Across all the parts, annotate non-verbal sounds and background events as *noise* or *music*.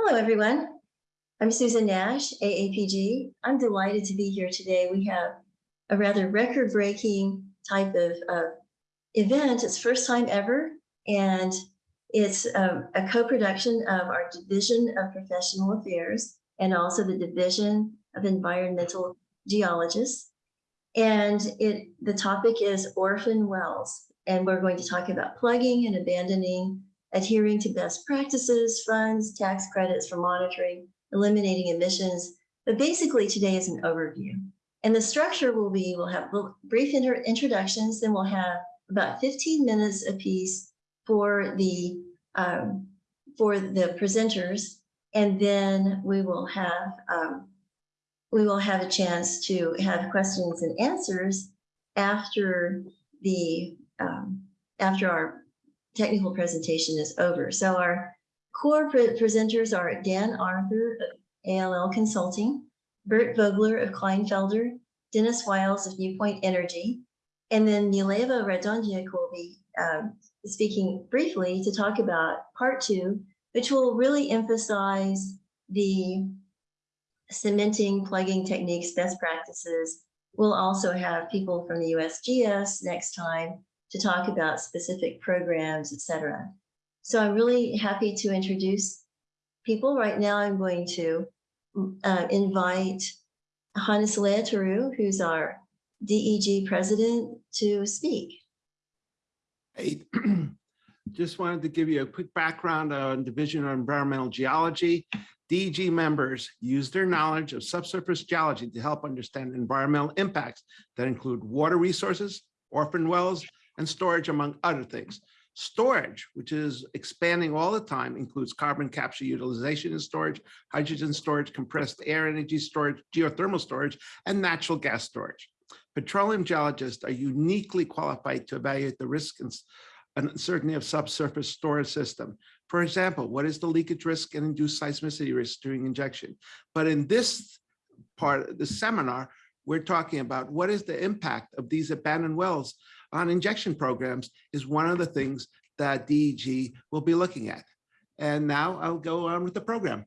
Hello, everyone. I'm Susan Nash, AAPG. I'm delighted to be here today. We have a rather record-breaking type of uh, event. It's first time ever, and it's um, a co-production of our Division of Professional Affairs and also the Division of Environmental Geologists. And it the topic is orphan wells, and we're going to talk about plugging and abandoning adhering to best practices, funds, tax credits for monitoring, eliminating emissions. But basically today is an overview. And the structure will be, we'll have brief introductions, then we'll have about 15 minutes apiece for the, um, for the presenters. And then we will have, um, we will have a chance to have questions and answers after the, um, after our technical presentation is over. So our core pre presenters are Dan Arthur of ALL Consulting, Bert Vogler of Kleinfelder, Dennis Wiles of Newpoint Energy, and then Mileva Radonjic will be um, speaking briefly to talk about part two, which will really emphasize the cementing, plugging techniques, best practices. We'll also have people from the USGS next time to talk about specific programs, etc. So I'm really happy to introduce people. Right now, I'm going to uh, invite Hannes Leetaru, who's our DEG president, to speak. Hey, *clears throat* just wanted to give you a quick background on Division of Environmental Geology. DEG members use their knowledge of subsurface geology to help understand environmental impacts that include water resources, orphan wells, and storage, among other things. Storage, which is expanding all the time, includes carbon capture utilization and storage, hydrogen storage, compressed air energy storage, geothermal storage, and natural gas storage. Petroleum geologists are uniquely qualified to evaluate the risk and uncertainty of subsurface storage system. For example, what is the leakage risk and induced seismicity risk during injection? But in this part of the seminar, we're talking about what is the impact of these abandoned wells on injection programs is one of the things that DEG will be looking at. And now I'll go on with the program.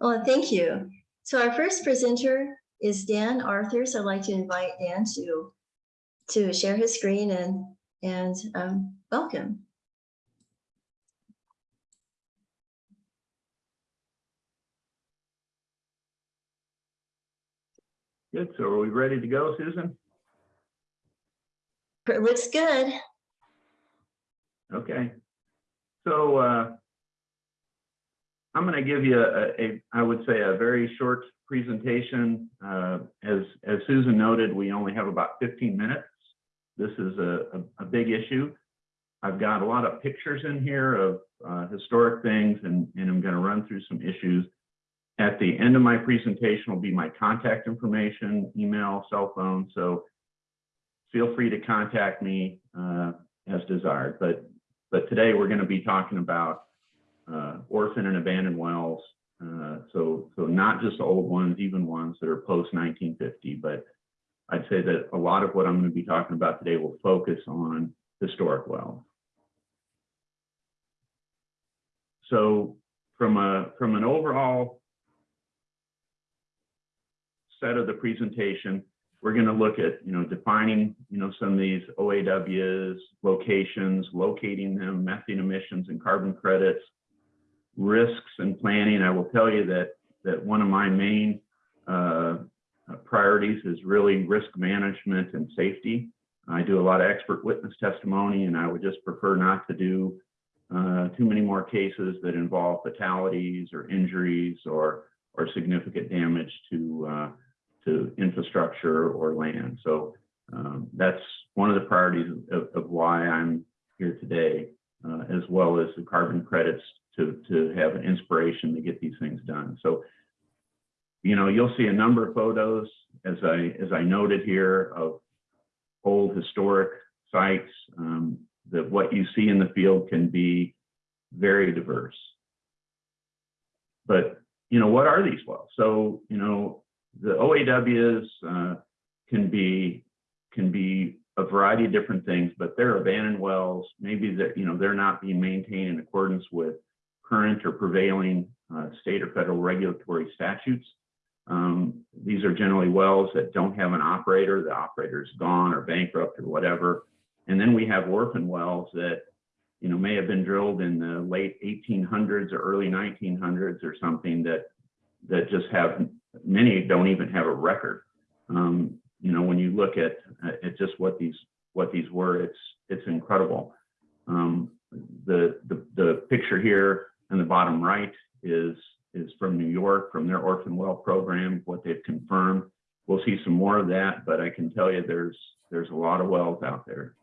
Well, thank you. So our first presenter is Dan Arthur. So I'd like to invite Dan to, to share his screen and, and um, welcome. Good. So are we ready to go, Susan? It looks good. Okay. So uh, I'm going to give you a, a, I would say, a very short presentation. Uh, as, as Susan noted, we only have about 15 minutes. This is a, a, a big issue. I've got a lot of pictures in here of uh, historic things, and, and I'm going to run through some issues. At the end of my presentation will be my contact information, email, cell phone. So feel free to contact me uh, as desired. But but today we're going to be talking about uh, orphan and abandoned wells. Uh, so so not just old ones, even ones that are post 1950. But I'd say that a lot of what I'm going to be talking about today will focus on historic wells. So from a from an overall set of the presentation, we're going to look at, you know, defining, you know, some of these OAWs, locations, locating them, methane emissions and carbon credits, risks and planning. I will tell you that that one of my main uh, priorities is really risk management and safety. I do a lot of expert witness testimony, and I would just prefer not to do uh, too many more cases that involve fatalities or injuries or or significant damage to uh, to infrastructure or land. So um, that's one of the priorities of, of why I'm here today, uh, as well as the carbon credits to, to have an inspiration to get these things done. So, you know, you'll see a number of photos, as I, as I noted here, of old historic sites, um, that what you see in the field can be very diverse. But, you know, what are these wells? So, you know, the OAWs uh, can be can be a variety of different things, but they're abandoned wells. Maybe that you know they're not being maintained in accordance with current or prevailing uh, state or federal regulatory statutes. Um, These are generally wells that don't have an operator, the operator's gone or bankrupt or whatever. And then we have orphan wells that, you know, may have been drilled in the late 1800s or early 1900s or something that, that just have, many don't even have a record. Um, You know, when you look at, at just what these, what these were, it's, it's incredible. Um, The, the, the picture here in the bottom right is, is from New York, from their orphan well program, what they've confirmed. We'll see some more of that, but I can tell you there's, there's a lot of wells out there.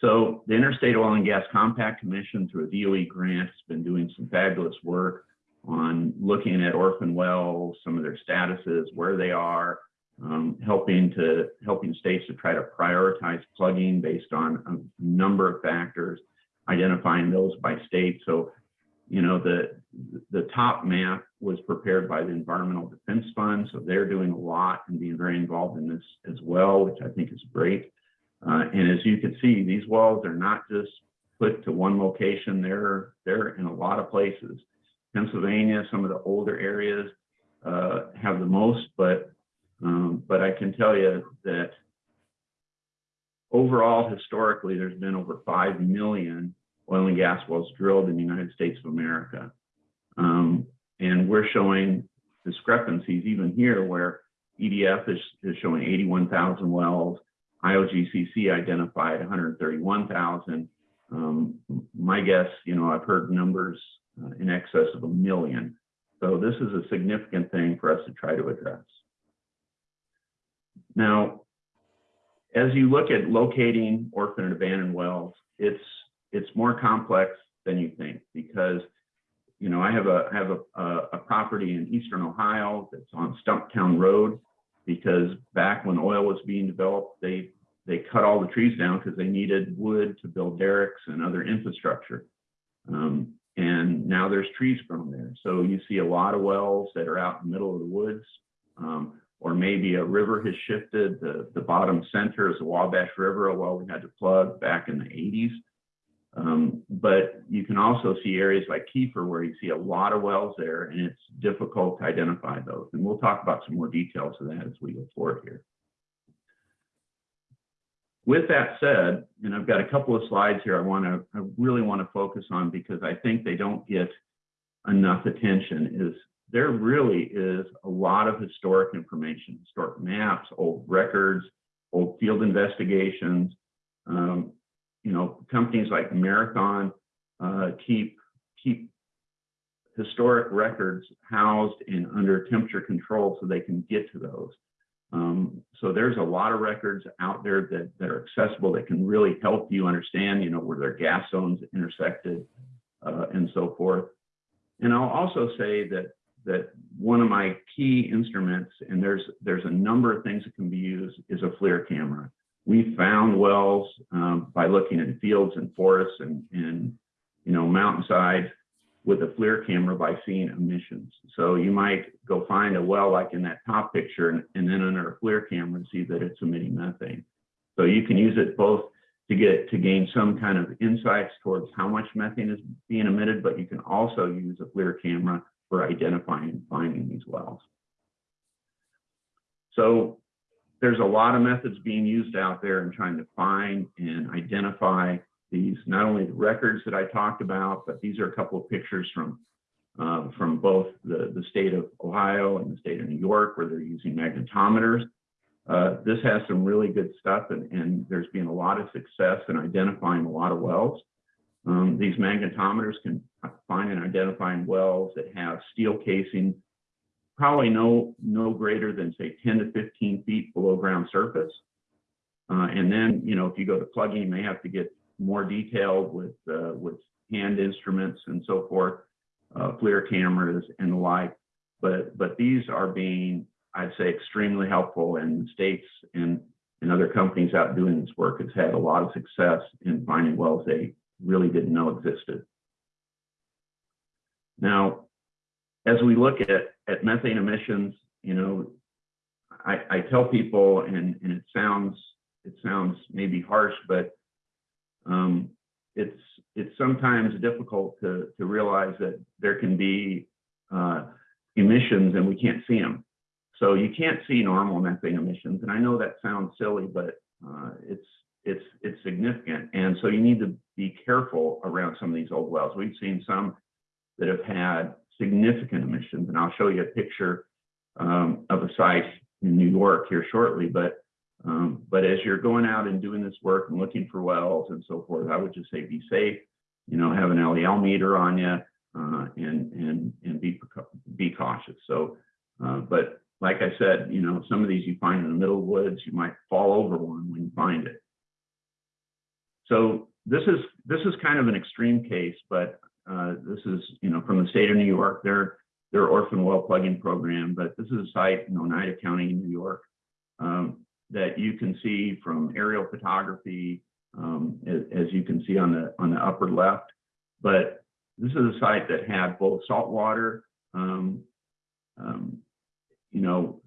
So the Interstate Oil and Gas Compact Commission through a DOE grant has been doing some fabulous work on looking at orphan wells, some of their statuses, where they are, um, helping to, helping states to try to prioritize plugging based on a number of factors, identifying those by state. So, you know, the, the top map was prepared by the Environmental Defense Fund. So they're doing a lot and being very involved in this as well, which I think is great. Uh, and as you can see, these wells are not just put to one location. They're, they're in a lot of places. Pennsylvania, some of the older areas uh, have the most, but um, but I can tell you that overall, historically, there's been over 5 million oil and gas wells drilled in the United States of America. Um, and we're showing discrepancies even here where EDF is, is showing 81,000 wells, IOGCC identified 131,000. Um, my guess, you know, I've heard numbers uh, in excess of a million. So this is a significant thing for us to try to address. Now, as you look at locating orphan and abandoned wells, it's it's more complex than you think because you know I have a I have a, a, a property in eastern Ohio that's on Stumptown Road because back when oil was being developed, they they cut all the trees down because they needed wood to build derricks and other infrastructure. Um, and now there's trees grown there. So you see a lot of wells that are out in the middle of the woods. Um, or maybe a river has shifted. The, the bottom center is the Wabash River, a well we had to plug back in the 80s. Um, but you can also see areas like Kiefer where you see a lot of wells there and it's difficult to identify those. And we'll talk about some more details of that as we go forward here. With that said, and I've got a couple of slides here I want to, I really want to focus on because I think they don't get enough attention is there really is a lot of historic information, historic maps, old records, old field investigations. Um, you know, companies like Marathon uh, keep keep historic records housed and under temperature control so they can get to those. Um, so there's a lot of records out there that, that are accessible that can really help you understand, you know, where their gas zones intersected uh, and so forth. And I'll also say that that one of my key instruments, and there's there's a number of things that can be used, is a FLIR camera. We found wells um, by looking in fields and forests and, and you know mountainside with a FLIR camera by seeing emissions. So you might go find a well like in that top picture and, and then under a FLIR camera see that it's emitting methane. So you can use it both to get to gain some kind of insights towards how much methane is being emitted, but you can also use a FLIR camera for identifying and finding these wells. So there's a lot of methods being used out there in trying to find and identify these, not only the records that I talked about, but these are a couple of pictures from uh, from both the, the state of Ohio and the state of New York, where they're using magnetometers. Uh, this has some really good stuff, and, and there's been a lot of success in identifying a lot of wells. Um, these magnetometers can find and identify wells that have steel casing, probably no, no greater than say 10 to 15 feet below ground surface. Uh, and then, you know, if you go to plugging, you may have to get more detailed with, uh, with hand instruments and so forth, uh, FLIR cameras and the like. But, but these are being, I'd say, extremely helpful and states and, and other companies out doing this work has had a lot of success in finding wells they really didn't know existed. Now, as we look at, at methane emissions, you know, I, I tell people, and, and it sounds it sounds maybe harsh, but um, it's, it's sometimes difficult to, to realize that there can be uh, emissions and we can't see them. So you can't see normal methane emissions. And I know that sounds silly, but uh, it's, it's, it's significant. And so you need to be careful around some of these old wells. We've seen some that have had significant emissions, and I'll show you a picture um, of a site in New York here shortly. But um, but as you're going out and doing this work and looking for wells and so forth, I would just say be safe. You know, have an LEL meter on you, uh, and and and be be cautious. So, uh, but like I said, you know, some of these you find in the middle woods, you might fall over one when you find it. So this is this is kind of an extreme case, but uh, this is you know from the state of New York, their their orphan well plugging program. But this is a site in Oneida County, New York, um, that you can see from aerial photography, um, as, you can see on the on the upper left. But this is a site that had both salt water, um, um, you know,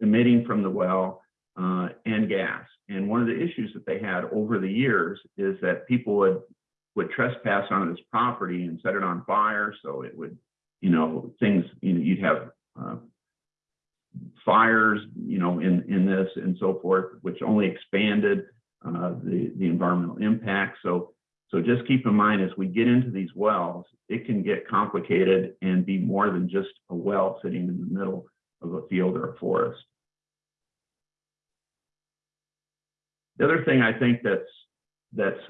emitting from the well uh, and gas. And one of the issues that they had over the years is that people would would trespass onto this property and set it on fire. So it would, you know, things, you know, you'd have uh, fires, you know, in, in this and so forth, which only expanded uh, the, the environmental impact. So, so just keep in mind as we get into these wells, it can get complicated and be more than just a well sitting in the middle of a field or a forest. The other thing I think that's that's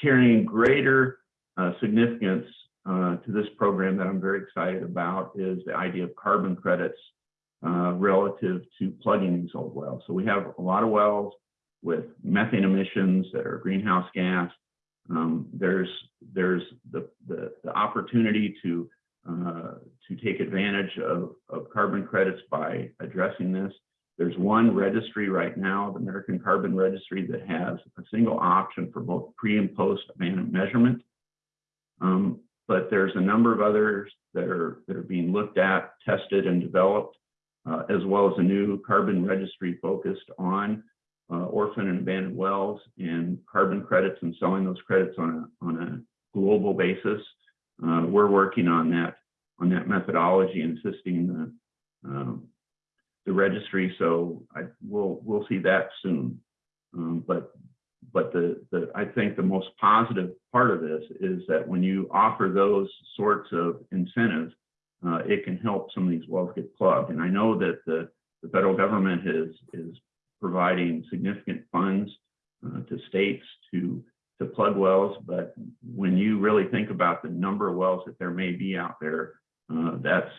carrying greater uh, significance uh, to this program that I'm very excited about is the idea of carbon credits uh, relative to plugging these old wells. So we have a lot of wells with methane emissions that are greenhouse gas. Um, there's there's the, the, the opportunity to uh, to take advantage of, of carbon credits by addressing this. There's one registry right now, the American Carbon Registry, that has a single option for both pre and post abandonment measurement. Um, but there's a number of others that are that are being looked at, tested, and developed, as well as a new carbon registry focused on uh, orphan and abandoned wells and carbon credits and selling those credits on a on a global basis. Uh, we're working on that on that methodology and assisting the um, the registry. So I will we'll see that soon. Um, but but the the I think the most positive part of this is that when you offer those sorts of incentives, uh, it can help some of these wells get plugged. And I know that the the federal government is is providing significant funds uh, to states to to plug wells. But when you really think about the number of wells that there may be out there, uh, that's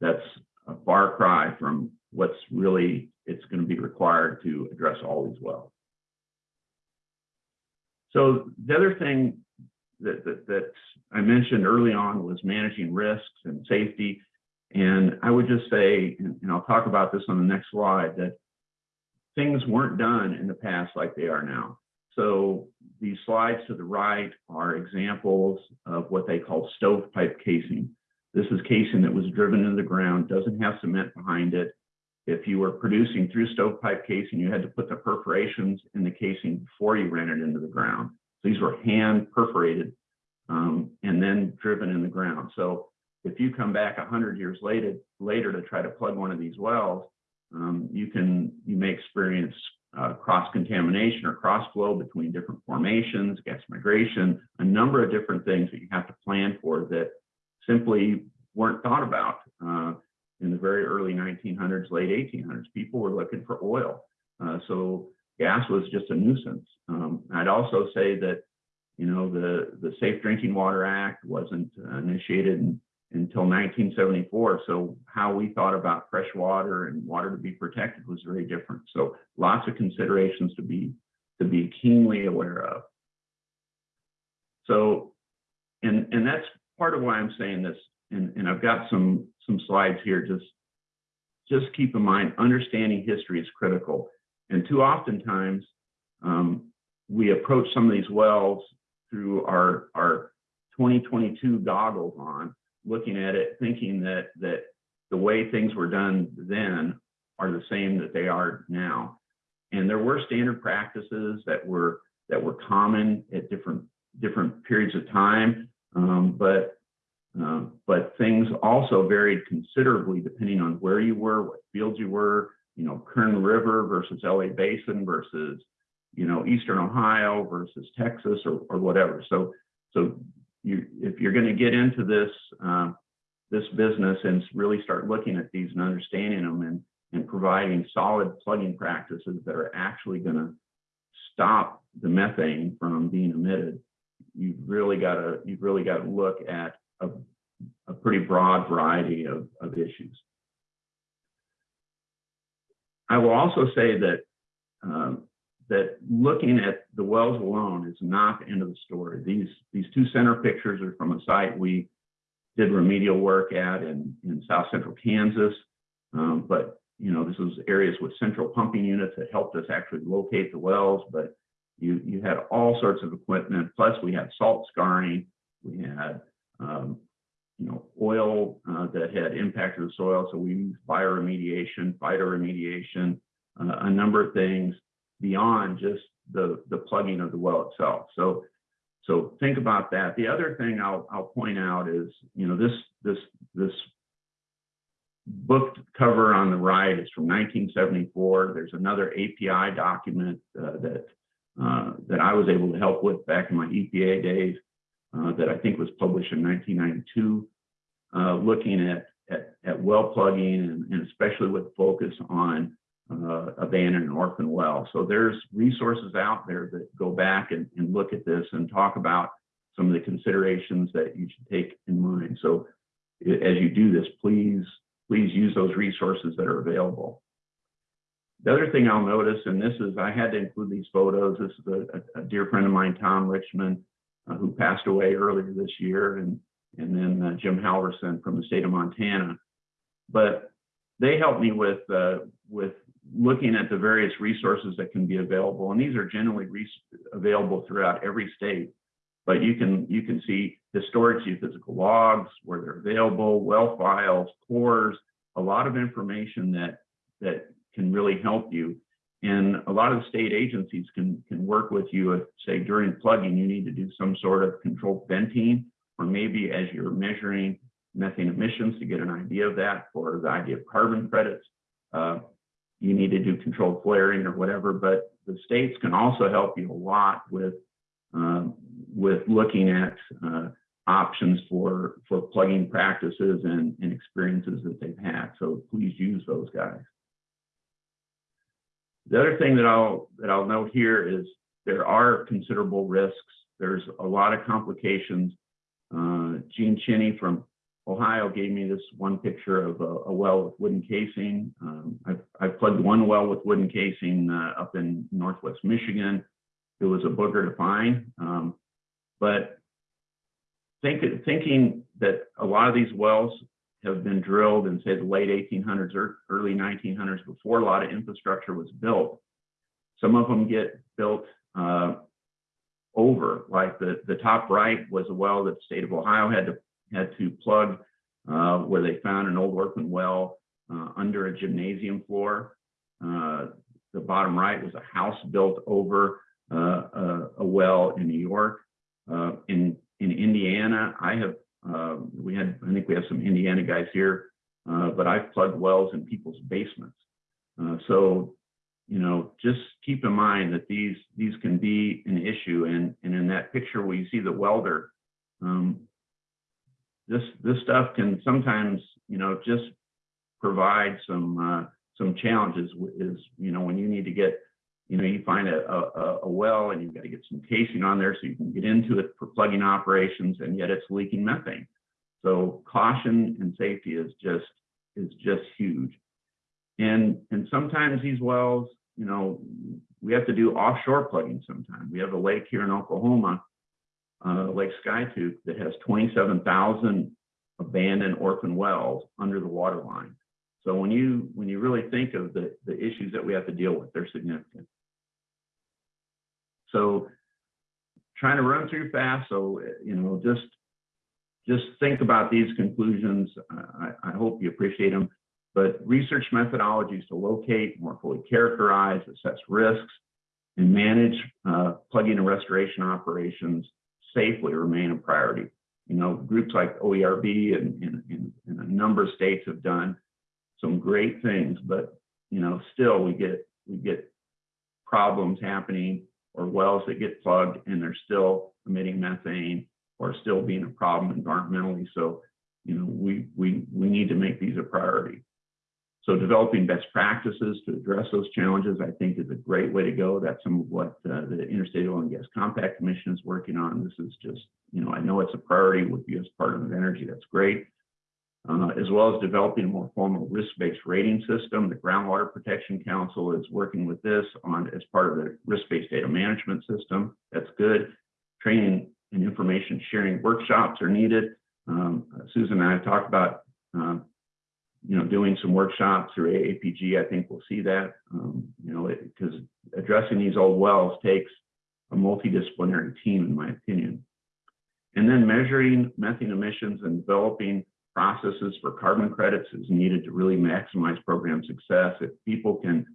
that's a far cry from what's really it's going to be required to address all these wells. So the other thing that, that, that I mentioned early on was managing risks and safety. And I would just say, and, and I'll talk about this on the next slide, that things weren't done in the past like they are now. So these slides to the right are examples of what they call stovepipe casing. This is casing that was driven into the ground, doesn't have cement behind it. If you were producing through stovepipe casing, you had to put the perforations in the casing before you ran it into the ground. These were hand perforated um, and then driven in the ground. So if you come back 100 years later, later to try to plug one of these wells, um, you can you may experience uh, cross contamination or cross flow between different formations, gas migration, a number of different things that you have to plan for that simply weren't thought about uh, in the very early 1900s, late 1800s. People were looking for oil, uh, so gas was just a nuisance. Um, I'd also say that you know the the Safe Drinking Water Act wasn't uh, initiated in, until 1974. So how we thought about fresh water and water to be protected was very different. So lots of considerations to be to be keenly aware of. So, and and that's part of why I'm saying this. And, and I've got some some slides here. Just just keep in mind, understanding history is critical. And too oftentimes, um, we approach some of these wells through our our 2022 goggles on looking at it, thinking that that the way things were done then are the same that they are now. And there were standard practices that were that were common at different, different periods of time. Um, but, um, but things also varied considerably depending on where you were, what fields you were, you know, Kern River versus LA Basin versus, you know, Eastern Ohio versus Texas or, or whatever. So, so you, if you're going to get into this, um, this business and really start looking at these and understanding them and, and providing solid plugging practices that are actually going to stop the methane from being emitted, you've really got to, you've really got to look at a, a pretty broad variety of, of issues. I will also say that um, that looking at the wells alone is not the end of the story. These these two center pictures are from a site we did remedial work at in, in south central Kansas. Um, but you know, this was areas with central pumping units that helped us actually locate the wells, but you you had all sorts of equipment. Plus we had salt scarring, we had um, you know, oil uh, that had impacted the soil. So we used bioremediation, phytoremediation, uh, a number of things beyond just the, the plugging of the well itself. So, so think about that. The other thing I'll, I'll point out is, you know, this, this, this book cover on the right is from 1974. There's another API document uh, that, uh, that I was able to help with back in my EPA days. Uh, that I think was published in 1992, uh, looking at, at, at well plugging and, and, especially with focus on uh, abandoned and orphan wells. So there's resources out there that go back and, and, look at this and talk about some of the considerations that you should take in mind. So as you do this, please, please use those resources that are available. The other thing I'll notice, and this is, I had to include these photos. This is a, a dear friend of mine, Tom Richmond, who passed away earlier this year, and and then uh, Jim Halvorson from the state of Montana. But they helped me with uh, with looking at the various resources that can be available, and these are generally available throughout every state. But you can you can see historic geophysical logs where they're available, well files, cores, a lot of information that that can really help you and a lot of state agencies can, can work with you if, say, during plugging, you need to do some sort of controlled venting, or maybe as you're measuring methane emissions to get an idea of that for the idea of carbon credits, uh, you need to do controlled flaring or whatever. But the states can also help you a lot with, uh, with looking at uh, options for, for plugging practices and, and experiences that they've had. So please use those guys. The other thing that I'll that I'll note here is there are considerable risks. There's a lot of complications. Uh, Gene Chinney from Ohio gave me this one picture of a, a well with wooden casing. Um, I've, I've, plugged one well with wooden casing uh, up in Northwest Michigan. It was a booger to find. Um, but think, thinking that a lot of these wells have been drilled in say the late 1800s or early 1900s before a lot of infrastructure was built. Some of them get built uh, over, like the, the top right was a well that the state of Ohio had to had to plug uh, where they found an old orphan well uh, under a gymnasium floor. Uh, the bottom right was a house built over uh, a, a, well in New York. Uh, in in Indiana, I have uh, we had, I think we have some Indiana guys here, uh, but I've plugged wells in people's basements. Uh, so, you know, just keep in mind that these these can be an issue. And and in that picture where you see the welder, um, this this stuff can sometimes, you know, just provide some uh, some challenges. Is you know when you need to get you know, you find a, a, a, well and you've got to get some casing on there so you can get into it for plugging operations and yet it's leaking methane. So caution and safety is just is just huge. And and sometimes these wells, you know, we have to do offshore plugging sometimes. We have a lake here in Oklahoma, uh, Lake Skiatook, that has 27,000 abandoned orphan wells under the water line. So when you when you really think of the, the issues that we have to deal with, they're significant. So trying to run through fast. So, you know, just just think about these conclusions. I, I hope you appreciate them. But research methodologies to locate, more fully characterize, assess risks, and manage uh, plugging and restoration operations safely remain a priority. You know, groups like OERB and, and, and, and a number of states have done some great things, but you know, still we get we get problems happening or wells that get plugged and they're still emitting methane or still being a problem environmentally. So, you know, we we we need to make these a priority. So developing best practices to address those challenges, I think is a great way to go. That's some of what uh, the Interstate Oil and Gas Compact Commission is working on. This is just, you know, I know it's a priority with as part of energy. That's great. Uh, as well as developing a more formal risk-based rating system. The Groundwater Protection Council is working with this on as part of the risk-based data management system. That's good. Training and information sharing workshops are needed. Um, Susan and I talked about um, you know, doing some workshops through AAPG, I think we'll see that, um, you know, because addressing these old wells takes a multidisciplinary team, in my opinion. And then measuring methane emissions and developing processes for carbon credits is needed to really maximize program success. If people can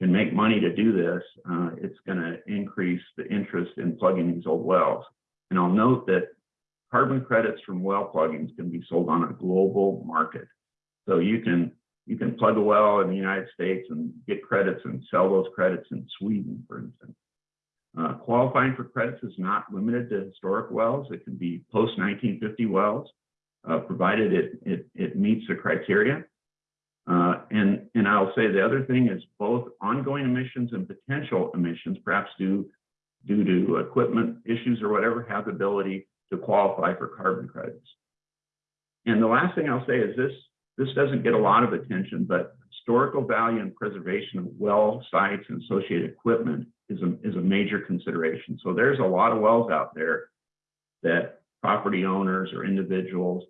can make money to do this, uh, it's going to increase the interest in plugging these old wells. And I'll note that carbon credits from well pluggings can be sold on a global market. So you can you can plug a well in the United States and get credits and sell those credits in Sweden, for instance. Uh, qualifying for credits is not limited to historic wells. It can be post 1950 wells, uh, provided it, it it meets the criteria. Uh, and and I'll say the other thing is both ongoing emissions and potential emissions, perhaps due due to equipment issues or whatever, have the ability to qualify for carbon credits. And the last thing I'll say is this this doesn't get a lot of attention, but historical value and preservation of well sites and associated equipment is a, is a major consideration. So there's a lot of wells out there that property owners or individuals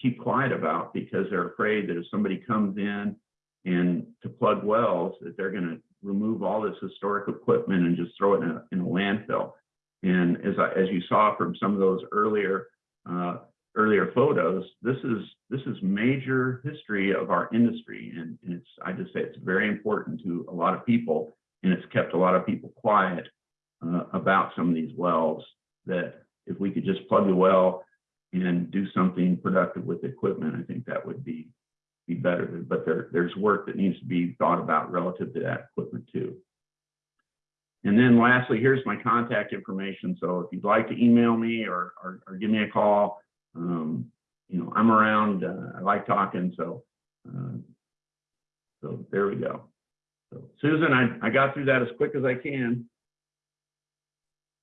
keep quiet about because they're afraid that if somebody comes in and to plug wells, that they're going to remove all this historic equipment and just throw it in a, in a landfill. And as I, as you saw from some of those earlier uh, earlier photos, this is this is major history of our industry, and, and it's I just say it's very important to a lot of people, and it's kept a lot of people quiet uh, about some of these wells. That if we could just plug the well and do something productive with the equipment, I think that would be be better. But there there's work that needs to be thought about relative to that equipment too. And then lastly, here's my contact information. So if you'd like to email me or, or, or give me a call, um, you know, I'm around, uh, I like talking, so, uh, so there we go. So Susan, I, I got through that as quick as I can.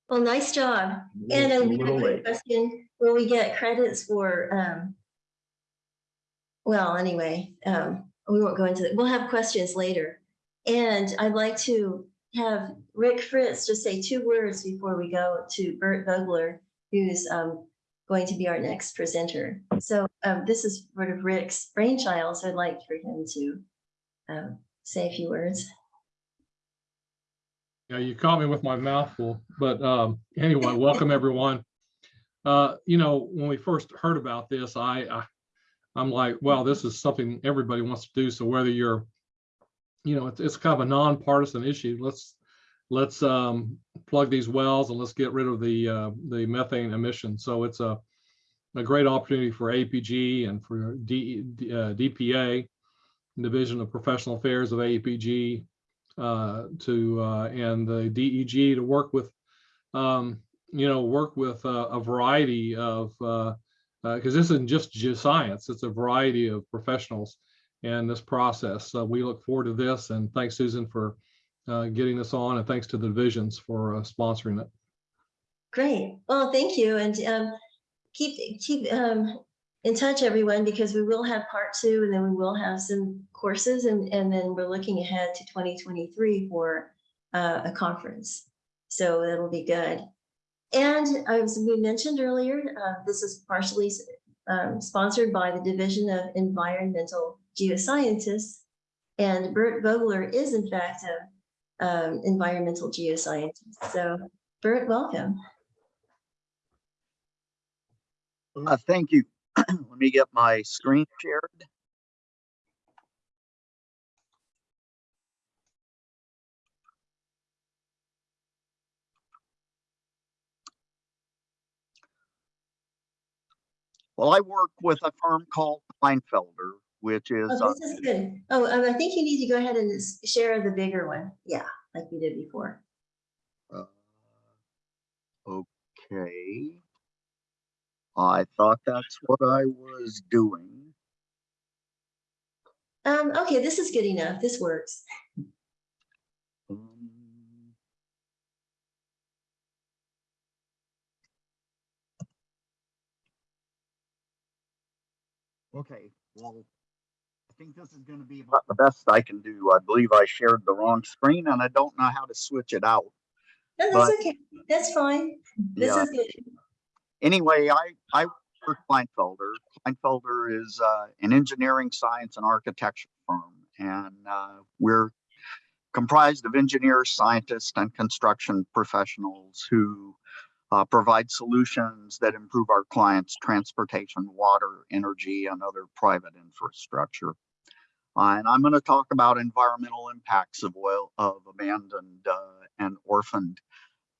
Well, nice job. And a a little quick late. question, will we get credits for, um, well, anyway, um, we won't go into it. We'll have questions later. And I'd like to have Rick Fritz just say two words before we go to Bert Vogler, who's, um, going to be our next presenter. So, um, this is sort of Rick's brainchild, so I'd like for him to, um, say a few words. Yeah, you caught me with my mouth full, but um, anyway, welcome everyone. Uh, you know, when we first heard about this, I, I, I'm like, well, this is something everybody wants to do. So whether you're, you know, it's, it's kind of a nonpartisan issue. Let's, let's um, plug these wells and let's get rid of the, uh, the methane emissions. So it's a, a great opportunity for APG and for D, uh, DPA, Division of Professional Affairs of APG, to uh, and the DEG to work with, um, you know, work with uh, a variety of because this isn't just geoscience; it's a variety of professionals in this process. So we look forward to this, and thanks, Susan, for uh, getting this on, and thanks to the divisions for uh, sponsoring it. Great. Well, thank you. And um, keep, keep um, in touch, everyone, because we will have part two and then we will have some courses and, and then we're looking ahead to 2023 for uh, a conference. So that'll be good. And as we mentioned earlier, uh, this is partially um, sponsored by the Division of Environmental Geoscientists. And Bert Vogler is in fact an um, environmental geoscientist. So Bert, welcome. Uh, thank you. *clears throat* let me get my screen shared. Well, I work with a firm called Kleinfelder, which is. Oh, this is good. Oh, um, I think you need to go ahead and share the bigger one. Yeah, like you did before. Uh, okay. I thought that's what I was doing. Um, okay, this is good enough. This works. Um, Okay, well, I think this is gonna be about the best I can do. I believe I shared the wrong screen and I don't know how to switch it out. No, that's But- okay. That's fine. This Yeah. is good. Anyway, I, I work for Kleinfelder. Kleinfelder is, uh, an engineering, science and architecture firm. And, uh, we're comprised of engineers, scientists and construction professionals who, uh, provide solutions that improve our clients' transportation, water, energy and other private infrastructure. Uh, and I'm going to talk about environmental impacts of oil, of abandoned, uh, and orphaned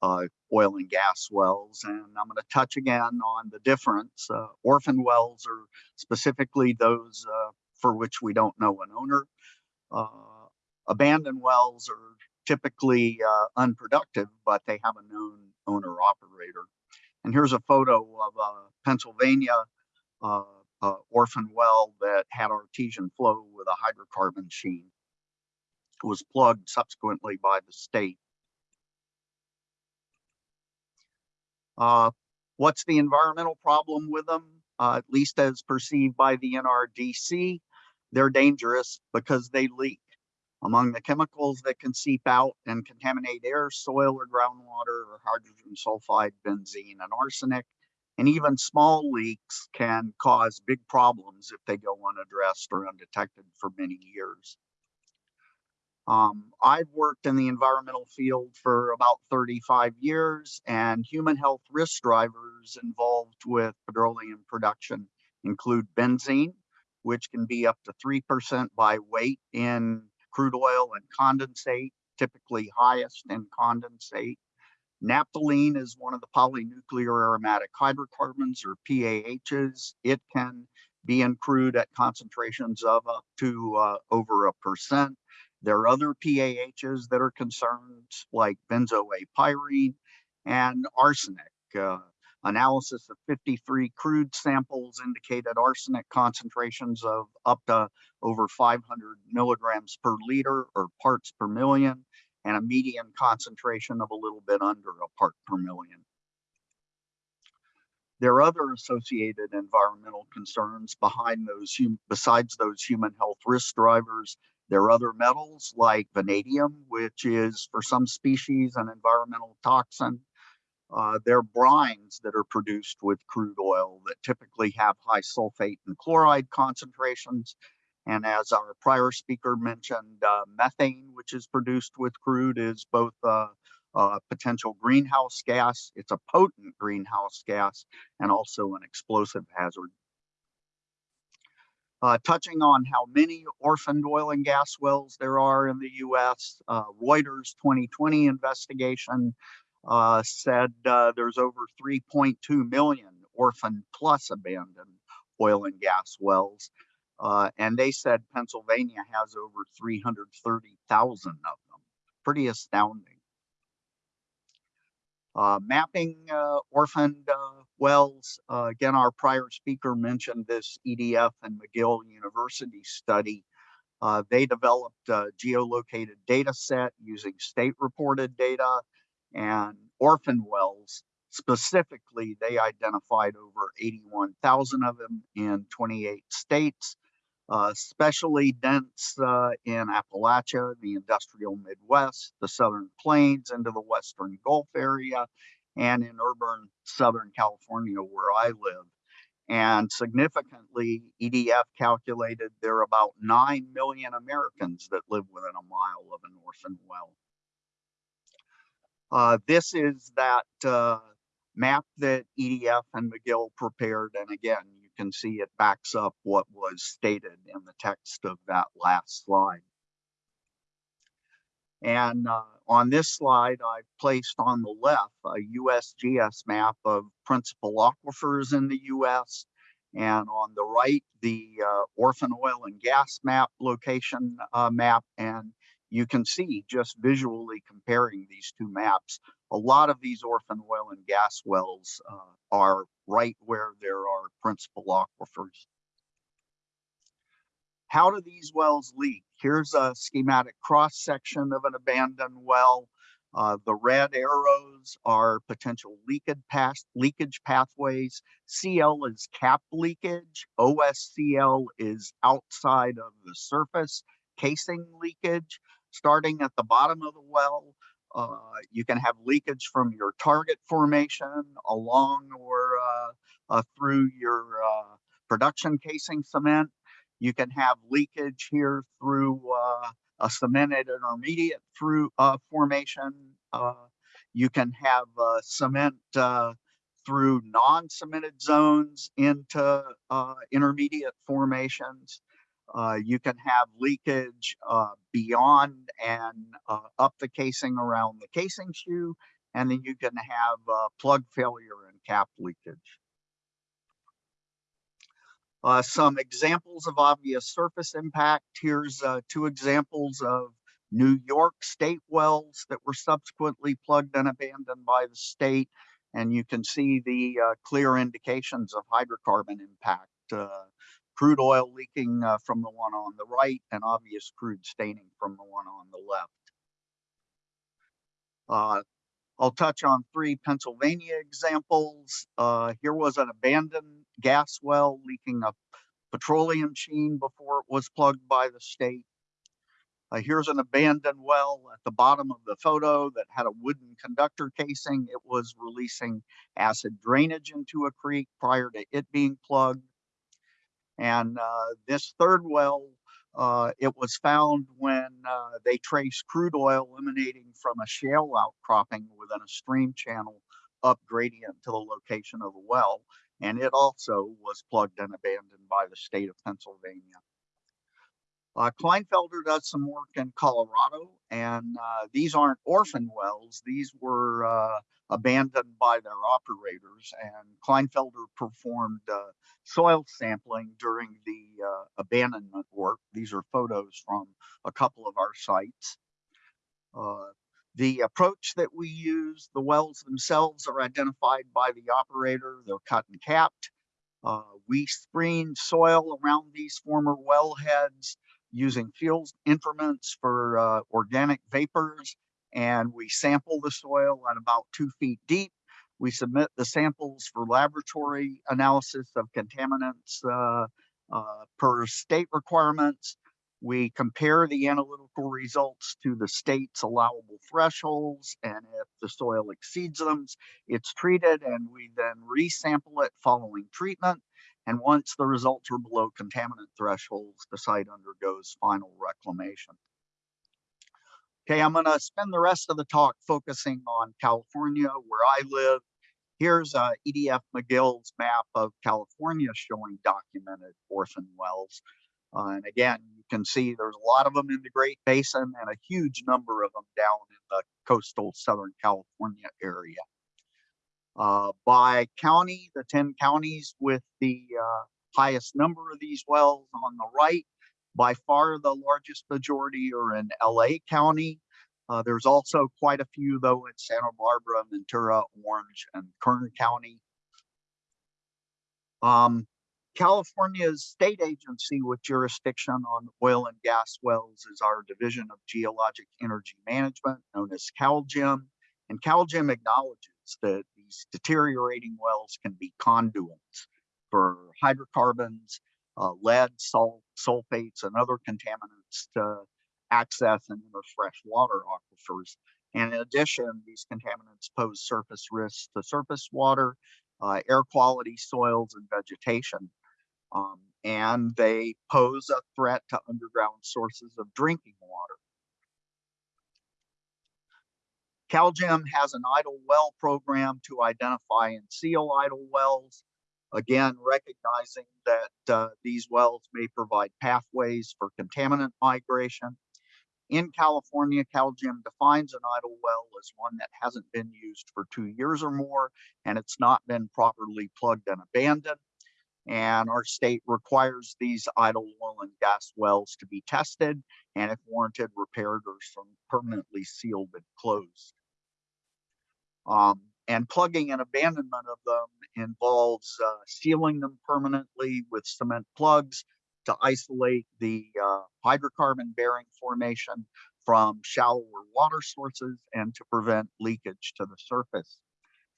uh, oil and gas wells. And I'm going to touch again on the difference. Uh, orphan wells are specifically those uh, for which we don't know an owner. Uh, abandoned wells are typically uh, unproductive, but they have a known owner operator. And here's a photo of a Pennsylvania uh, orphan well that had artesian flow with a hydrocarbon sheen. It was plugged subsequently by the state. Uh, what's the environmental problem with them? Uh, at least as perceived by the NRDC, they're dangerous because they leak. Among the chemicals that can seep out and contaminate air, soil, or groundwater are hydrogen sulfide, benzene, and arsenic. And even small leaks can cause big problems if they go unaddressed or undetected for many years. Um, I've worked in the environmental field for about 35 years and human health risk drivers involved with petroleum production include benzene, which can be up to 3% by weight in crude oil and condensate, typically highest in condensate. Naphthalene is one of the polynuclear aromatic hydrocarbons or PAHs. It can be in crude at concentrations of up to uh, over a percent. There are other PAHs that are concerned, like benzoapyrene and arsenic. Uh, analysis of 53 crude samples indicated arsenic concentrations of up to over 500 milligrams per liter or parts per million, and a median concentration of a little bit under a part per million. There are other associated environmental concerns behind those, besides those human health risk drivers. There are other metals like vanadium, which is for some species an environmental toxin. Uh, there are brines that are produced with crude oil that typically have high sulfate and chloride concentrations. And as our prior speaker mentioned, uh, methane, which is produced with crude, is both uh, a potential greenhouse gas, it's a potent greenhouse gas, and also an explosive hazard. Uh, touching on how many orphaned oil and gas wells there are in the US, uh, Reuters 2020 investigation uh, said uh, there's over 3.2 million orphaned plus abandoned oil and gas wells. Uh, and they said Pennsylvania has over 330,000 of them. Pretty astounding. Uh, mapping uh, orphaned uh, wells. Again, our prior speaker mentioned this EDF and McGill University study. They developed a geolocated data set using state reported data and orphan wells. Specifically, they identified over 81,000 of them in 28 states, uh, especially dense uh, in Appalachia, the industrial Midwest, the Southern Plains, into the Western Gulf area, and in urban Southern California, where I live. And significantly, EDF calculated there are about 9 million Americans that live within a mile of an orphan well. Uh, this is that uh, map that EDF and McGill prepared. And again, can see it backs up what was stated in the text of that last slide. And uh, on this slide, I've placed on the left a USGS map of principal aquifers in the US And on the right, the uh, orphan oil and gas map location uh, map. And you can see just visually comparing these two maps, a lot of these orphan oil and gas wells uh, are right where there are principal aquifers. How do these wells leak? Here's a schematic cross section of an abandoned well. Uh, the red arrows are potential leakage leakage pathways. CL is cap leakage. OSCL is outside of the surface casing leakage. Starting at the bottom of the well, uh, you can have leakage from your target formation along or uh, uh, through your uh, production casing cement. You can have leakage here through uh, a cemented intermediate through uh, formation. You can have cement through non-cemented zones into intermediate formations. Uh, you can have leakage uh, beyond and uh, up the casing around the casing shoe, and then you can have uh, plug failure and cap leakage. Uh, some examples of obvious surface impact. Here's two examples of New York state wells that were subsequently plugged and abandoned by the state. And you can see the clear indications of hydrocarbon impact. Crude oil leaking uh, from the one on the right and obvious crude staining from the one on the left. Uh, I'll touch on three Pennsylvania examples. Uh, here was an abandoned gas well leaking a petroleum sheen before it was plugged by the state. Uh, here's an abandoned well at the bottom of the photo that had a wooden conductor casing. It was releasing acid drainage into a creek prior to it being plugged. And uh, this third well, uh, it was found when uh, they traced crude oil emanating from a shale outcropping within a stream channel up gradient to the location of the well. And it also was plugged and abandoned by the state of Pennsylvania. Uh, Kleinfelder does some work in Colorado, and uh, these aren't orphan wells. These were uh, abandoned by their operators, and Kleinfelder performed uh, soil sampling during the uh, abandonment work. These are photos from a couple of our sites. Uh, the approach that we use, the wells themselves are identified by the operator. They're cut and capped. We screen soil around these former wellheads using field instruments for uh, organic vapors, and we sample the soil at about two feet deep. We submit the samples for laboratory analysis of contaminants uh, uh, per state requirements. We compare the analytical results to the state's allowable thresholds, and if the soil exceeds them, it's treated, and we then resample it following treatment. And once the results are below contaminant thresholds, the site undergoes final reclamation. Okay, I'm going to spend the rest of the talk focusing on California, where I live. Here's uh, EDF McGill's map of California showing documented orphan wells. Uh, and again, you can see there's a lot of them in the Great Basin and a huge number of them down in the coastal Southern California area. Uh, by county, the 10 counties with the uh, highest number of these wells on the right, by far the largest majority are in LA County. Uh, there's also quite a few though in Santa Barbara, Ventura, Orange, and Kern County. Um, California's state agency with jurisdiction on oil and gas wells is our Division of Geologic Energy Management, known as CalGEM. And CalGEM acknowledges that these deteriorating wells can be conduits for hydrocarbons, uh, lead, salt, sulfates, and other contaminants to access and enter freshwater aquifers. And in addition, these contaminants pose surface risks to surface water, uh, air quality, soils, and vegetation. Um, and they pose a threat to underground sources of drinking water. CalGEM has an idle well program to identify and seal idle wells. Again, recognizing that uh, these wells may provide pathways for contaminant migration. In California, CalGEM defines an idle well as one that hasn't been used for two years or more, and it's not been properly plugged and abandoned. And our state requires these idle oil and gas wells to be tested and if warranted, repaired or permanently sealed and closed. Um, and plugging and abandonment of them involves uh, sealing them permanently with cement plugs to isolate the uh, hydrocarbon bearing formation from shallower water sources and to prevent leakage to the surface.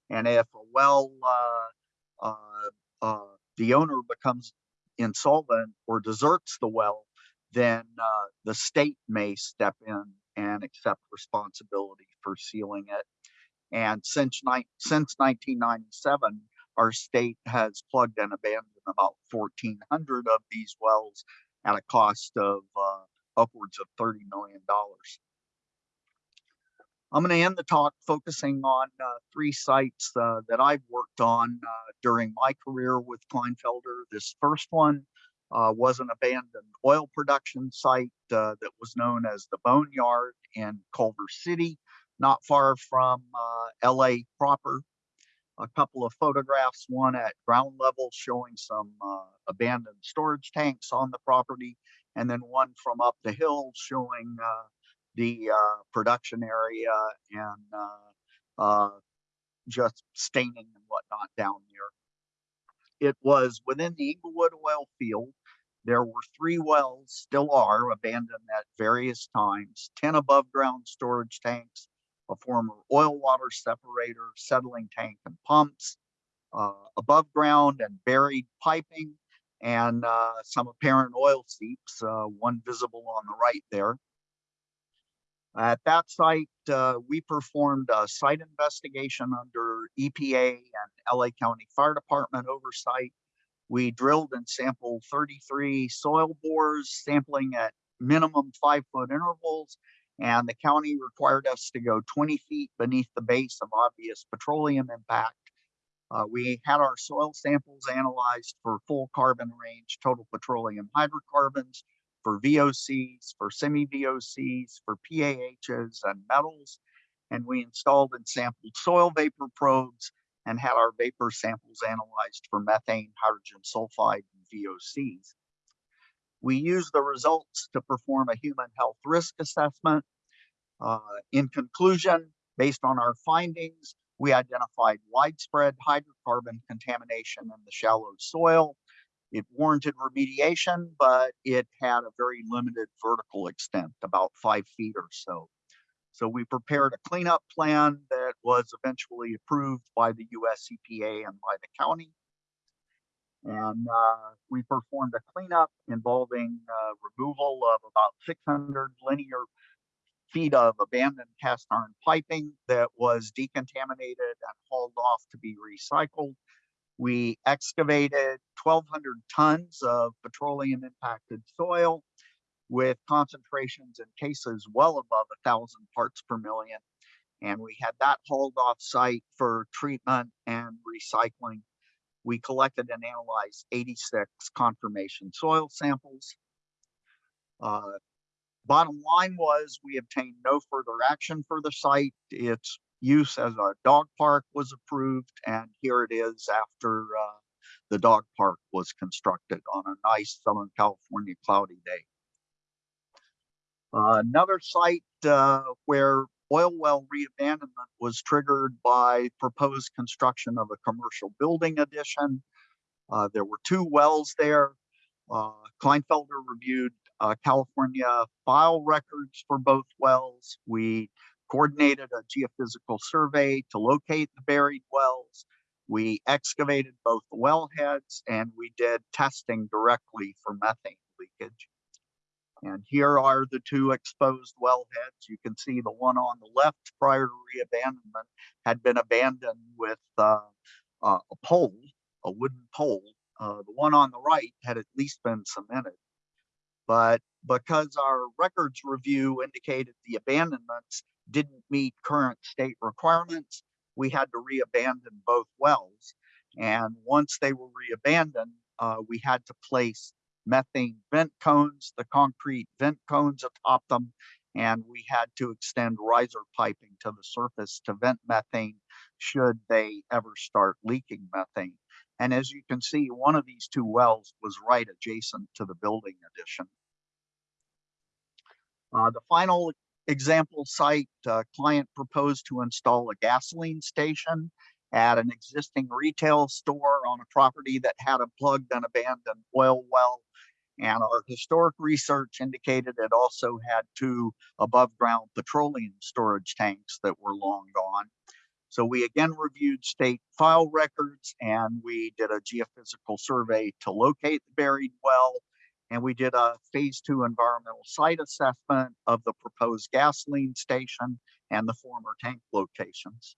And if a well, uh, uh, uh, the owner becomes insolvent or deserts the well, then uh, the state may step in and accept responsibility for sealing it. And since, since 1997, our state has plugged and abandoned about 1,400 of these wells at a cost of uh, upwards of $30 million. I'm going to end the talk focusing on uh, three sites uh, that I've worked on uh, during my career with Kleinfelder. This first one uh, was an abandoned oil production site uh, that was known as the Boneyard in Culver City, not far from uh, LA proper. A couple of photographs, one at ground level showing some uh, abandoned storage tanks on the property, and then one from up the hill showing uh, the uh, production area and uh, uh, just staining and whatnot down there. It was within the Inglewood oil field. There were three wells, still are abandoned at various times, 10 above ground storage tanks, a former oil water separator, settling tank and pumps, uh, above ground and buried piping, and uh, some apparent oil seeps, uh, one visible on the right there. At that site, uh, we performed a site investigation under EPA and LA County Fire Department oversight. We drilled and sampled 33 soil bores, sampling at minimum five foot intervals. And the county required us to go 20 feet beneath the base of obvious petroleum impact. Uh, we had our soil samples analyzed for full carbon range, total petroleum hydrocarbons, for VOCs, for semi-VOCs, for PAHs and metals. And we installed and sampled soil vapor probes and had our vapor samples analyzed for methane, hydrogen sulfide, and VOCs. We use the results to perform a human health risk assessment. Uh, in conclusion, based on our findings, we identified widespread hydrocarbon contamination in the shallow soil. It warranted remediation, but it had a very limited vertical extent, about five feet or so. So we prepared a cleanup plan that was eventually approved by the US EPA and by the county. And uh, we performed a cleanup involving uh, removal of about 600 linear feet of abandoned cast iron piping that was decontaminated and hauled off to be recycled. We excavated 1,200 tons of petroleum impacted soil with concentrations in cases well above thousand parts per million. And we had that hauled off site for treatment and recycling. We collected and analyzed 86 confirmation soil samples. Uh, bottom line was we obtained no further action for the site. Its use as a dog park was approved, and here it is after uh, the dog park was constructed on a nice Southern California cloudy day. Uh, another site uh, where oil well reabandonment was triggered by proposed construction of a commercial building addition. Uh, there were two wells there. Uh, Kleinfelder reviewed uh, California file records for both wells. We coordinated a geophysical survey to locate the buried wells. We excavated both the wellheads and we did testing directly for methane leakage. And here are the two exposed wellheads. You can see the one on the left prior to reabandonment had been abandoned with uh, uh, a pole, a wooden pole. Uh, the one on the right had at least been cemented. But because our records review indicated the abandonments didn't meet current state requirements, we had to reabandon both wells. And once they were reabandoned, uh, we had to place methane vent cones, the concrete vent cones atop them, and we had to extend riser piping to the surface to vent methane should they ever start leaking methane. And as you can see, one of these two wells was right adjacent to the building addition. Uh, the final example site, uh, client proposed to install a gasoline station at an existing retail store on a property that had a plugged and abandoned oil well. And our historic research indicated it also had two above ground petroleum storage tanks that were long gone. So we again reviewed state file records and we did a geophysical survey to locate the buried well. And we did a phase two environmental site assessment of the proposed gasoline station and the former tank locations.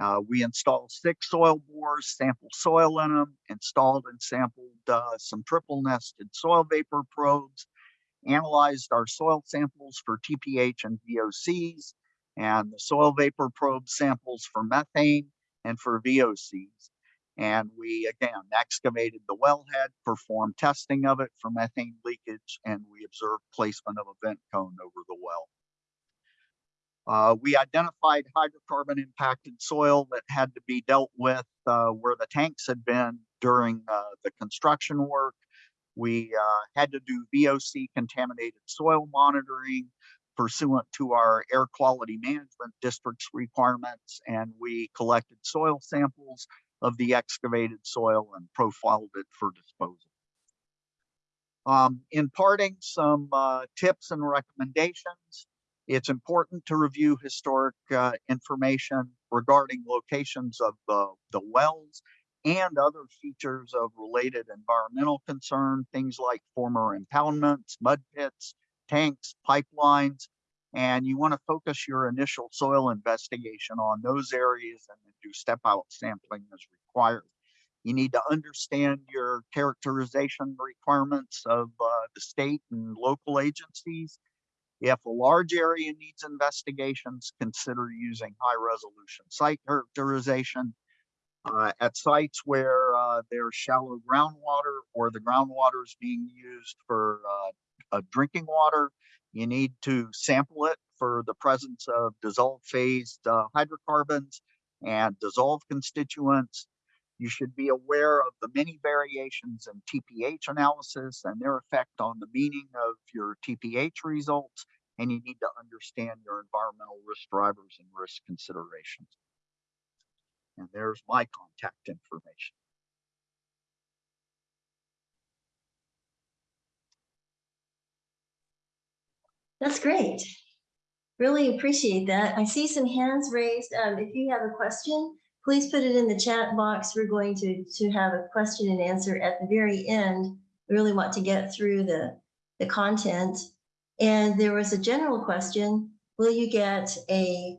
Uh, we installed six soil bores, sampled soil in them, installed and sampled uh, some triple nested soil vapor probes, analyzed our soil samples for TPH and VOCs, and the soil vapor probe samples for methane and for VOCs. And we again excavated the wellhead, performed testing of it for methane leakage, and we observed placement of a vent cone over the well. Uh, we identified hydrocarbon impacted soil that had to be dealt with uh, where the tanks had been during uh, the construction work. We uh, had to do VOC contaminated soil monitoring pursuant to our air quality management district's requirements, and we collected soil samples of the excavated soil and profiled it for disposal. Um, in parting, some uh, tips and recommendations. It's important to review historic uh, information regarding locations of the, the wells and other features of related environmental concern, things like former impoundments, mud pits, tanks, pipelines, and you want to focus your initial soil investigation on those areas and then do step out sampling as required. You need to understand your characterization requirements of uh, the state and local agencies. If a large area needs investigations, consider using high resolution site characterization. Uh, at sites where uh, there's shallow groundwater or the groundwater is being used for uh, drinking water, you need to sample it for the presence of dissolved phased uh, hydrocarbons and dissolved constituents. You should be aware of the many variations in TPH analysis and their effect on the meaning of your TPH results. And you need to understand your environmental risk drivers and risk considerations. And there's my contact information. That's great. Really appreciate that. I see some hands raised. Um, if you have a question, please put it in the chat box. We're going to, to have a question and answer at the very end. We really want to get through the, the content. And there was a general question, will you get a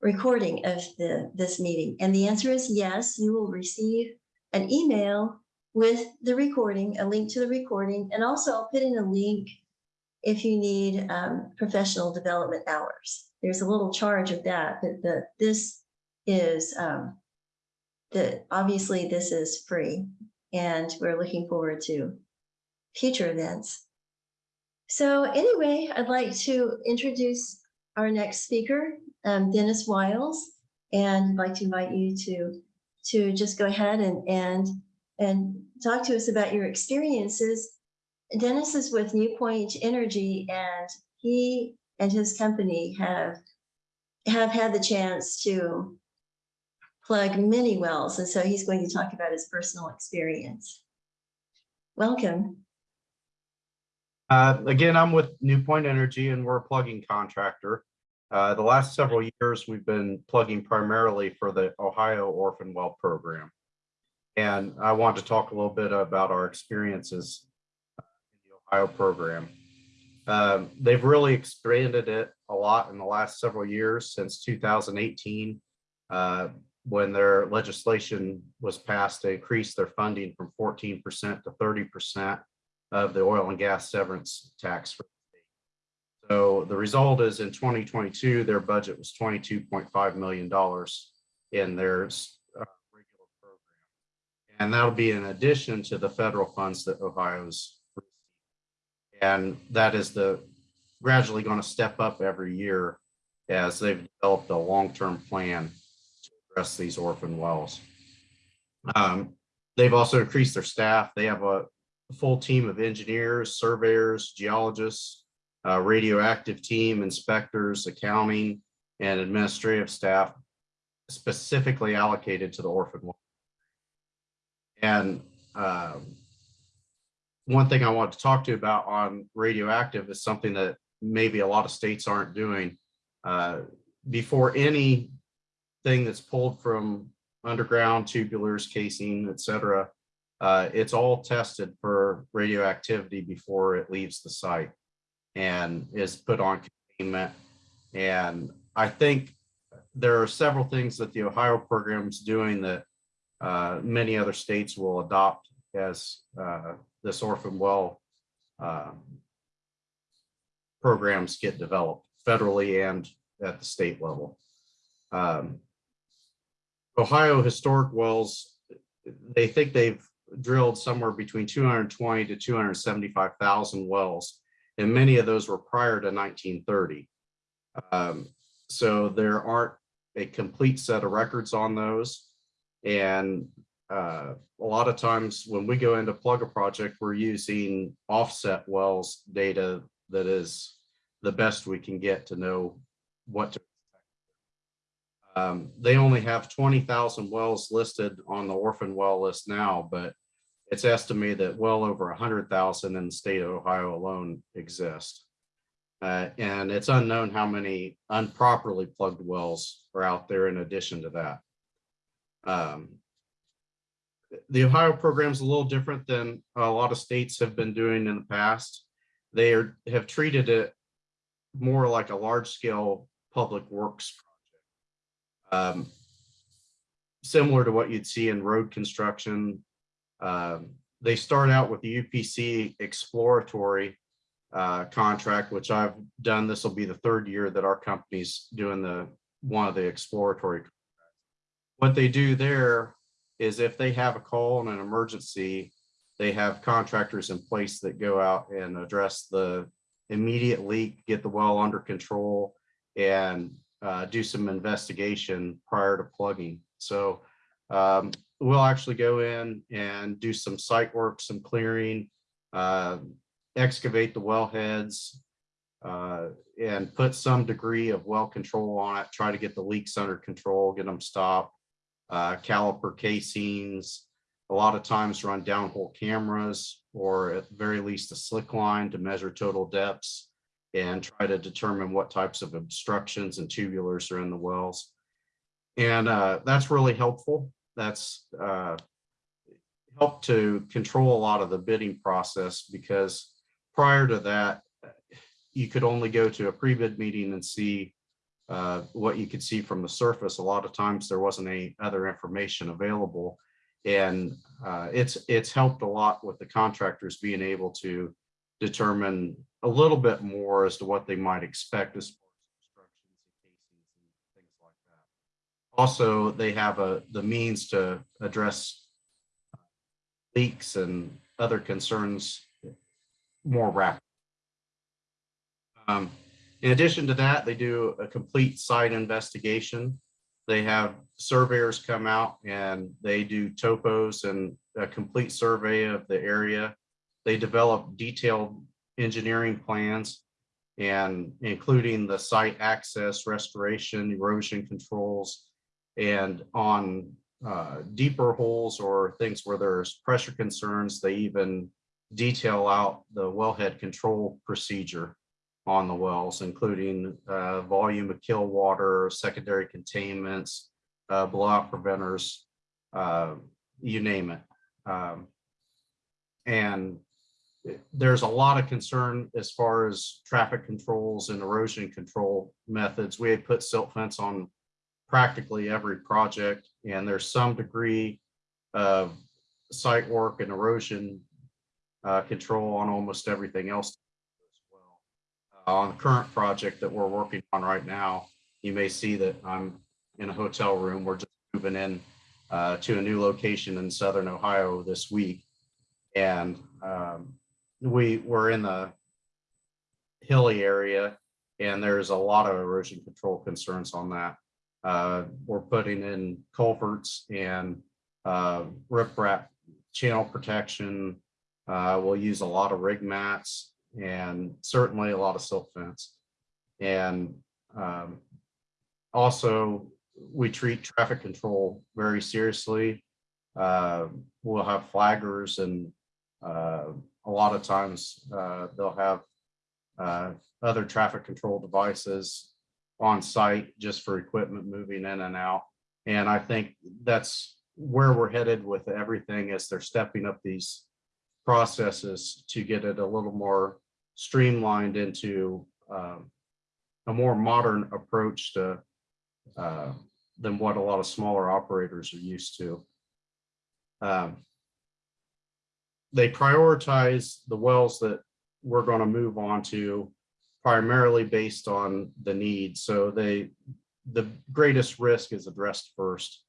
recording of the, this meeting? And the answer is yes, you will receive an email with the recording, a link to the recording, and also I'll put in a link if you need um, professional development hours. There's a little charge of that, but the, this is, um, the, obviously this is free and we're looking forward to future events. So anyway, I'd like to introduce our next speaker, um, Dennis Wiles, and I'd like to invite you to, to just go ahead and, and, and talk to us about your experiences Dennis is with New Point Energy and he and his company have have had the chance to plug many wells. And so he's going to talk about his personal experience. Welcome. Uh, again, I'm with New Point Energy and we're a plugging contractor. Uh, the last several years, we've been plugging primarily for the Ohio Orphan Well Program. And I want to talk a little bit about our experiences in the Ohio program. Um, they've really expanded it a lot in the last several years since 2018, uh, when their legislation was passed to increase their funding from 14% to 30% of the oil and gas severance tax. So the result is in 2022, their budget was $22.5 million in their uh, regular program. And that'll be in addition to the federal funds that Ohio's received. and that is the gradually going to step up every year as they've developed a long-term plan address these orphan wells. Um, They've also increased their staff. They have a full team of engineers, surveyors, geologists, uh, radioactive team, inspectors, accounting, and administrative staff specifically allocated to the orphan. And um, one thing I want to talk to you about on radioactive is something that maybe a lot of states aren't doing. Uh, Before anything that's pulled from underground tubulars, casing, et cetera, uh, it's all tested for radioactivity before it leaves the site and is put on containment. And I think there are several things that the Ohio program is doing that uh, many other states will adopt as uh, this orphan well uh, programs get developed federally and at the state level. Um, Ohio historic wells, they think they've drilled somewhere between 220 to 275,000 wells, and many of those were prior to 1930. Um, so there aren't a complete set of records on those. And uh, a lot of times when we go into plug a project, we're using offset wells data that is the best we can get to know what to. Um, they only have twenty thousand wells listed on the orphan well list now, but it's estimated that well over hundred thousand in the state of Ohio alone exist. Uh, and it's unknown how many improperly plugged wells are out there in addition to that. Um, the Ohio program is a little different than a lot of states have been doing in the past. They are, have treated it more like a large scale public works. Um, similar to what you'd see in road construction. Um, they start out with the UPC exploratory uh, contract, which I've done. This will be the third year that our company's doing the one of the exploratory. What they do there is if they have a call and an emergency, they have contractors in place that go out and address the immediate leak, get the well under control, and uh, do some investigation prior to plugging. So um, we'll actually go in and do some site work, some clearing, uh, excavate the wellheads, uh, and put some degree of well control on it, try to get the leaks under control, get them stopped, uh, caliper casings, a lot of times run downhole cameras or at very least a slick line to measure total depths and try to determine what types of obstructions and tubulars are in the wells. And uh, that's really helpful. That's uh, helped to control a lot of the bidding process because prior to that, you could only go to a pre-bid meeting and see uh, what you could see from the surface. A lot of times there wasn't any other information available. And uh, it's it's helped a lot with the contractors being able to determine a little bit more as to what they might expect as far as instructions and casings and things like that. Also, they have a the means to address leaks and other concerns more rapidly. Um, in addition to that, they do a complete site investigation. They have surveyors come out and they do topos and a complete survey of the area. They develop detailed engineering plans and including the site access, restoration, erosion controls, and on uh, deeper holes or things where there's pressure concerns, they even detail out the wellhead control procedure on the wells, including uh, volume of kill water, secondary containments, uh, blowout preventers, uh, you name it. Um, and there's a lot of concern as far as traffic controls and erosion control methods. We had put silt fence on practically every project, and there's some degree of site work and erosion uh, control on almost everything else as well. Uh, on the current project that we're working on right now, you may see that I'm in a hotel room. We're just moving in uh, to a new location in Southern Ohio this week. And um, we were in the hilly area and there's a lot of erosion control concerns on that. Uh, we're putting in culverts and uh, riprap channel protection. Uh, we'll use a lot of rig mats and certainly a lot of silt fence. And um, also, we treat traffic control very seriously. Uh, We'll have flaggers and uh, a lot of times uh, they'll have uh, other traffic control devices on site just for equipment moving in and out. And I think that's where we're headed with everything as they're stepping up these processes to get it a little more streamlined into um, a more modern approach to uh, than what a lot of smaller operators are used to. Um, They prioritize the wells that we're going to move on to primarily based on the need. So they, the greatest risk is addressed first.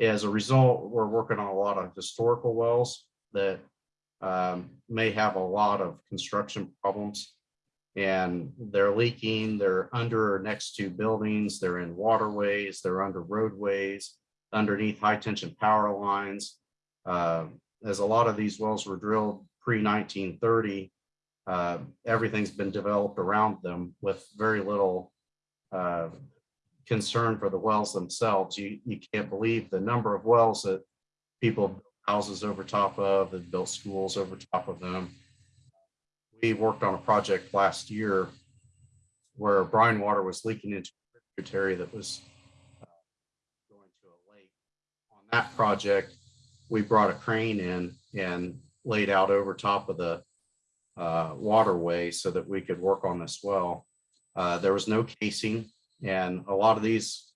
As a result, we're working on a lot of historical wells that um, may have a lot of construction problems. And they're leaking, they're under or next to buildings, they're in waterways, they're under roadways, underneath high tension power lines. Uh, As a lot of these wells were drilled pre nineteen thirty, uh, everything's been developed around them with very little uh, concern for the wells themselves. You, you can't believe the number of wells that people built houses over top of, and built schools over top of them. We worked on a project last year where brine water was leaking into a tributary that was uh, going to a lake. On that project, we brought a crane in and laid out over top of the uh, waterway so that we could work on this well. Uh, There was no casing and a lot of these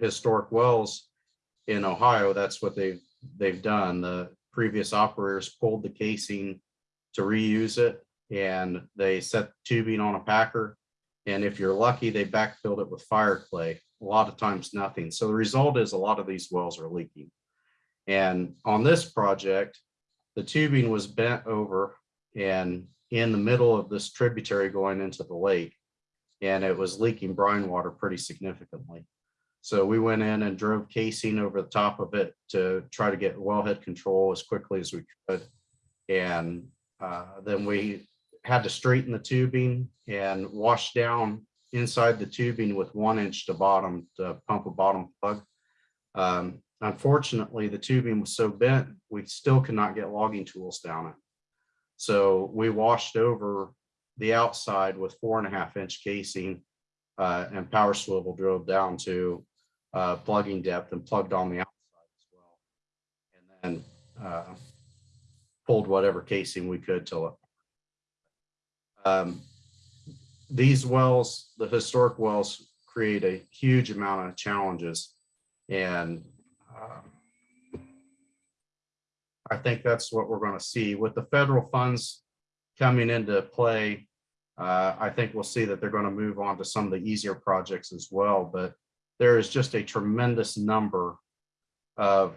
historic wells in Ohio, that's what they've, they've done. The previous operators pulled the casing to reuse it and they set tubing on a packer. And if you're lucky, they backfilled it with fire clay. A lot of times nothing. So the result is a lot of these wells are leaking. And on this project, the tubing was bent over and in the middle of this tributary going into the lake. And it was leaking brine water pretty significantly. So we went in and drove casing over the top of it to try to get wellhead control as quickly as we could. And uh, then we had to straighten the tubing and wash down inside the tubing with one inch to bottom to pump a bottom plug. Um, Unfortunately, the tubing was so bent, we still could not get logging tools down it. So we washed over the outside with four and a half inch casing uh, and power swivel drove down to uh, plugging depth and plugged on the outside as well. And then uh, pulled whatever casing we could till it. Um, These wells, the historic wells, create a huge amount of challenges. And um, I think that's what we're going to see with the federal funds coming into play. Uh, I think we'll see that they're going to move on to some of the easier projects as well, but there is just a tremendous number of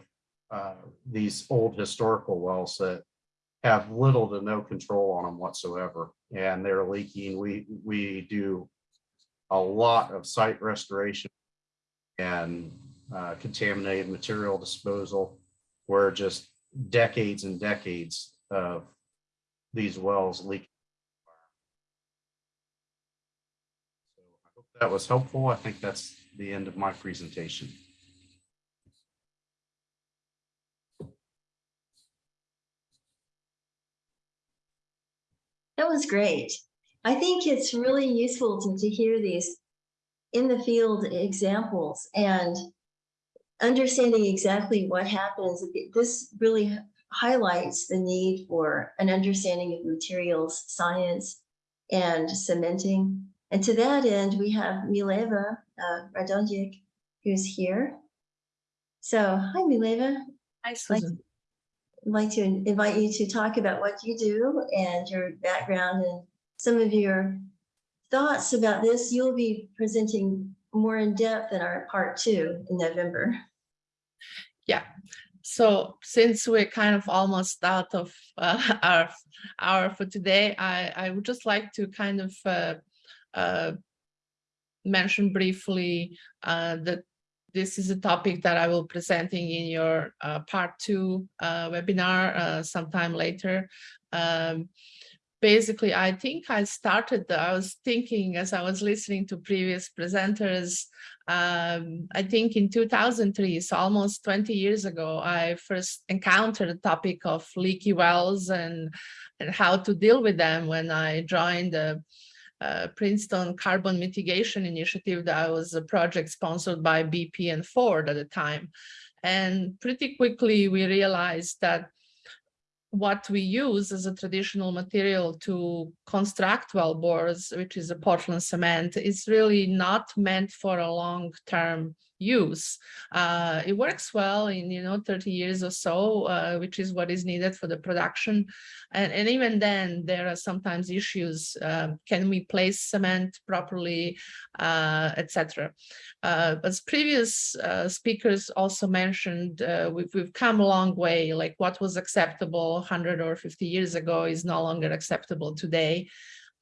uh, these old historical wells that have little to no control on them whatsoever, and they're leaking. We we do a lot of site restoration and uh, contaminated material disposal, where just decades and decades of these wells leak. So I hope that was helpful. I think that's the end of my presentation. That was great. I think it's really useful to, to hear these in the field examples and understanding exactly what happens. This really highlights the need for an understanding of materials science and cementing. And to that end, we have Mileva uh, Radonjic, who's here. So, hi, Mileva. Hi, Susan. I'd Sue. like to invite you to talk about what you do and your background and some of your thoughts about this. You'll be presenting more in depth in our part two in November. Yeah. So since we're kind of almost out of *laughs* uh, our hour for today, I, I would just like to kind of uh, uh, mention briefly uh, that this is a topic that I will presenting in your uh, part two uh, webinar sometime later. Um, basically, I think I started, I was thinking as I was listening to previous presenters, um, I think in 2003, so almost 20 years ago, I first encountered the topic of leaky wells and, and how to deal with them when I joined the uh, Princeton Carbon Mitigation Initiative that was a project sponsored by BP and Ford at the time. And pretty quickly we realized that what we use as a traditional material to construct well bores, which is a Portland cement, is really not meant for a long-term use. Uh, it works well in, you know, 30 years or so, uh, which is what is needed for the production. And, and even then, there are sometimes issues. Uh, can we place cement properly, uh, etc. Uh, as previous uh, speakers also mentioned, uh, we've, we've come a long way, like what was acceptable 100 or 50 years ago is no longer acceptable today.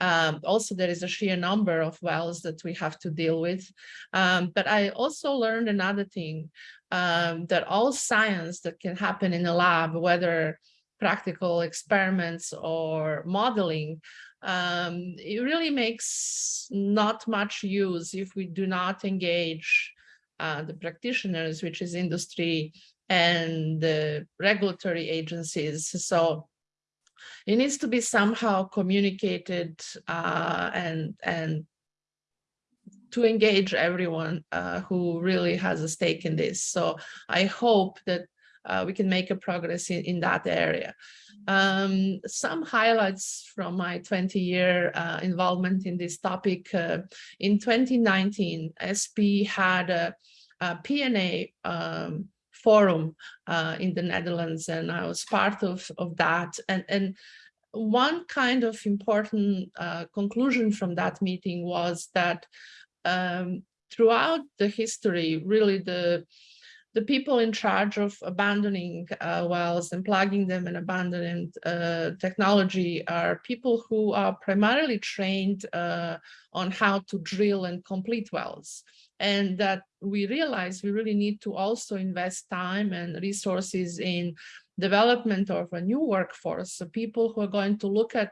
Um, also, there is a sheer number of wells that we have to deal with. Um, but I also learned another thing, um, that all science that can happen in a lab, whether practical experiments or modeling, um, it really makes not much use if we do not engage uh, the practitioners, which is industry and the regulatory agencies. So it needs to be somehow communicated uh, and and to engage everyone uh, who really has a stake in this. So I hope that uh, we can make a progress in, in that area. Um, some highlights from my 20 year uh, involvement in this topic. Uh, in 2019, SPE had a, a P&A um, forum uh, in the Netherlands, and I was part of, of that. And, and one kind of important uh, conclusion from that meeting was that um, throughout the history, really the the people in charge of abandoning uh, wells and plugging them and abandoning uh, technology are people who are primarily trained uh, on how to drill and complete wells. And that we realize we really need to also invest time and resources in development of a new workforce, so people who are going to look at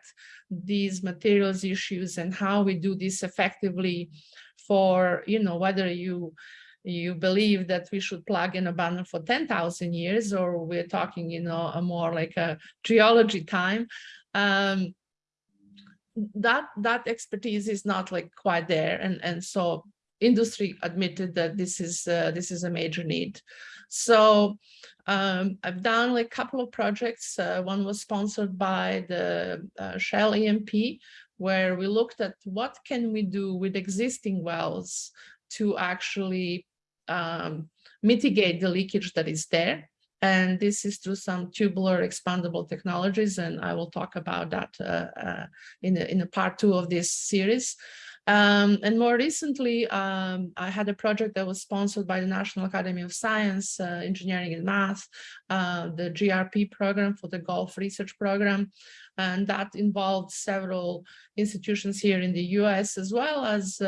these materials issues and how we do this effectively for, you know, whether you you believe that we should plug in a abandon for 10,000 years, or we're talking, you know, a more like a geology time. Um, that that expertise is not like quite there, and and so industry admitted that this is uh, this is a major need. So um, I've done a couple of projects. Uh, one was sponsored by the uh, Shell E&P, where we looked at what can we do with existing wells to actually um, mitigate the leakage that is there. And this is through some tubular expandable technologies, and I will talk about that uh, uh, in, a, in a part two of this series. Um, and more recently, um, I had a project that was sponsored by the National Academy of Science, uh, Engineering and Math, uh, the GRP program for the Gulf Research Program. And that involved several institutions here in the US, as well as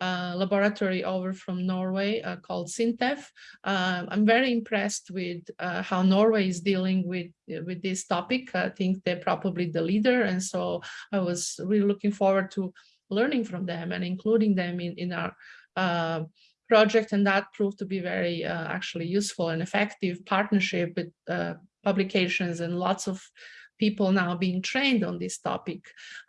uh, laboratory over from Norway uh, called Sintef. Uh, I'm very impressed with uh, how Norway is dealing with, with this topic. I think they're probably the leader. And so I was really looking forward to learning from them and including them in, in our uh, project. And that proved to be very uh, actually useful and effective partnership with publications and lots of people now being trained on this topic.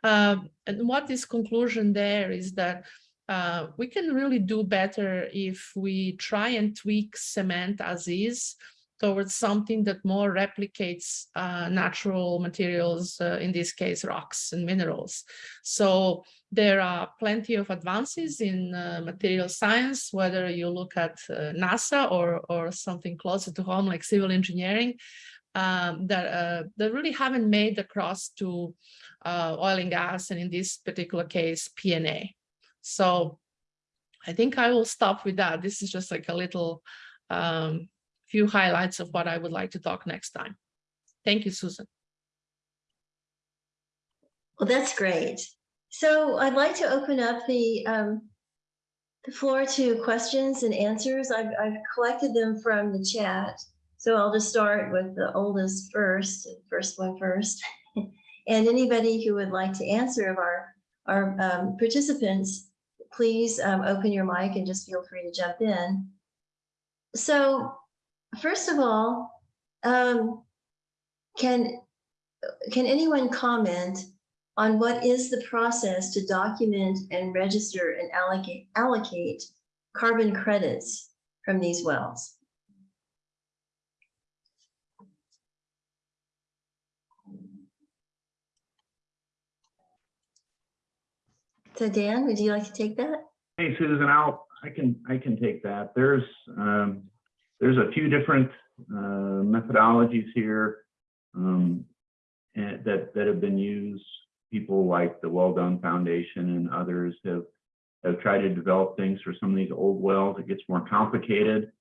Um, and what this conclusion there is that uh, we can really do better if we try and tweak cement as is towards something that more replicates uh, natural materials, uh, in this case, rocks and minerals. So there are plenty of advances in uh, material science, whether you look at uh, NASA or, or something closer to home like civil engineering, um, that, uh, that really haven't made the cross to oil and gas, and in this particular case, P&A. So I think I will stop with that. This is just like a little um, few highlights of what I would like to talk next time. Thank you, Susan. Well, that's great. So I'd like to open up the um, the floor to questions and answers. I've, I've collected them from the chat. So I'll just start with the oldest first, first one first. *laughs* And anybody who would like to answer of our, our um, participants, please um, open your mic and just feel free to jump in. So first of all, um, can, can anyone comment on what is the process to document and register and allocate, allocate carbon credits from these wells? So Dan, would you like to take that? Hey, Susan, I'll, I can, I can take that. There's, um, there's a few different, uh, methodologies here, um, that, that have been used. People like the Well Done Foundation and others have, have tried to develop things for some of these old wells. It gets more complicated,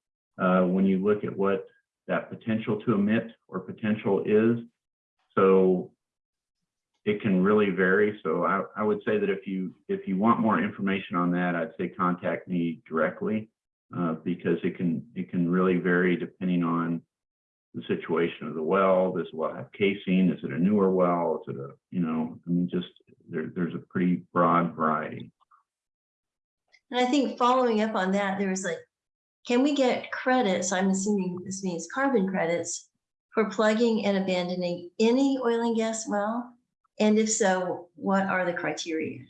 uh, when you look at what that potential to emit or potential is. So it can really vary. So I, I would say that if you, if you want more information on that, I'd say contact me directly. Uh, because it can, it can really vary depending on the situation of the well. Does the well have casing? Is it a newer well? Is it a, you know, I mean, just there, there's a pretty broad variety. And I think following up on that, there was like, can we get credits? I'm assuming this means carbon credits for plugging and abandoning any oil and gas well? And if so, what are the criteria?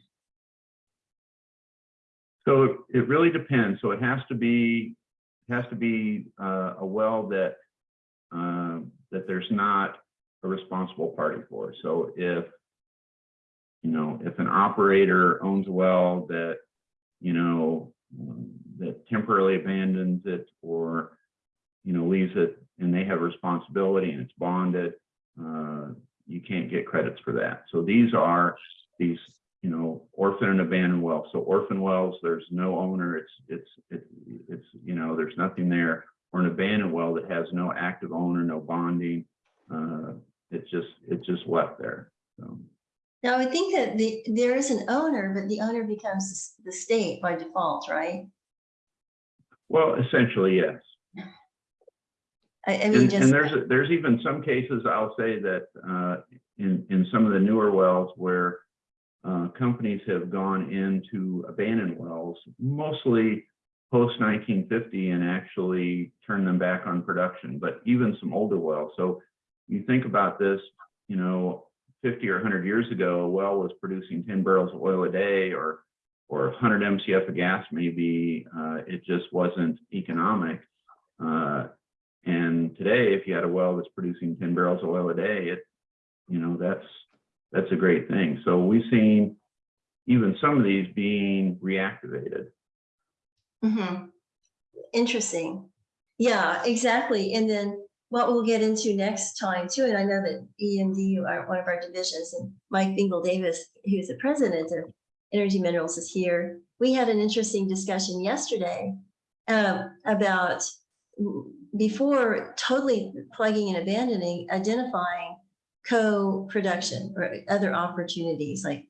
So it- it really depends. So it has to be, has to be uh, a well that, uh, that there's not a responsible party for. So if, you know, if an operator owns a well that, you know, that temporarily abandons it or, you know, leaves it and they have responsibility and it's bonded, uh, you can't get credits for that. So these are these you know, orphan and abandoned wells. So orphan wells, there's no owner, it's, it's, it's, it's, you know, there's nothing there. Or an abandoned well that has no active owner, no bonding. Uh, it's just, it's just left there. So, Now, I think that the, there is an owner, but the owner becomes the state by default, right? well, essentially, yes. I, I mean, And, and just, there's, there's even some cases, I'll say that, uh, in, in some of the newer wells where uh, companies have gone into abandoned wells, mostly post nineteen fifty and actually turn them back on production, but even some older wells. So you think about this, you know, fifty or hundred years ago, a well was producing ten barrels of oil a day or or hundred MCF of gas maybe, uh, it just wasn't economic. Uh, and today, if you had a well that's producing ten barrels of oil a day, it, you know, that's, that's a great thing. So we've seen even some of these being reactivated. Mhm. interesting. Yeah, exactly. And then what we'll get into next time too, and I know that EMD, are one of our divisions, and Mike Bingle Davis, who's the president of Energy Minerals is here. We had an interesting discussion yesterday um, about mm, before totally plugging and abandoning, identifying co-production or other opportunities like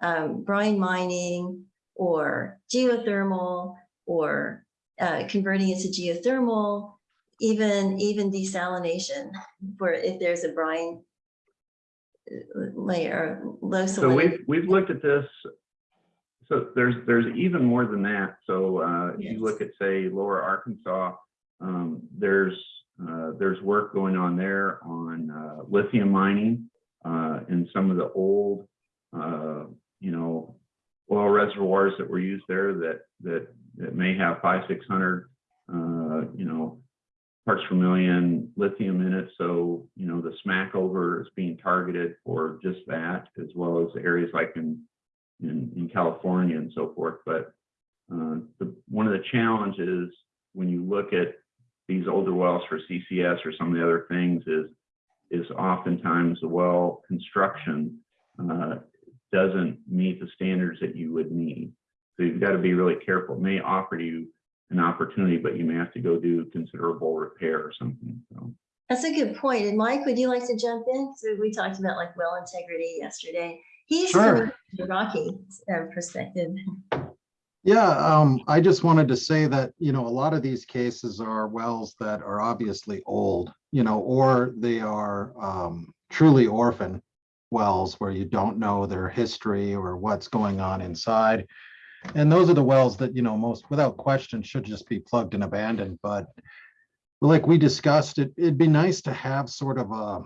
um, brine mining or geothermal or uh, converting it to geothermal, even even desalination *laughs* for if there's a brine layer, low So we've, we've looked at this. So there's, there's even more than that. So uh, if Yes. you look at, say, Lower Arkansas, um, there's, uh, there's work going on there on uh, lithium mining uh, in some of the old, uh, you know, oil reservoirs that were used there that, that, that may have five, six hundred, uh, you know, parts per million lithium in it. So, you know, the Smackover is being targeted for just that, as well as areas like in, in, in California and so forth. But the, one of the challenges when you look at these older wells for CCS or some of the other things is, is oftentimes the well construction uh, doesn't meet the standards that you would need. So you've got to be really careful. It may offer you an opportunity, but you may have to go do considerable repair or something. So. That's a good point. And Mike, would you like to jump in? So we talked about like well integrity yesterday. He's Sure. from the Rocky uh, perspective. Yeah, um, I just wanted to say that, you know, a lot of these cases are wells that are obviously old, you know, or they are um, truly orphan wells where you don't know their history or what's going on inside. And those are the wells that, you know, most without question should just be plugged and abandoned, but like we discussed, it, it'd be nice to have sort of a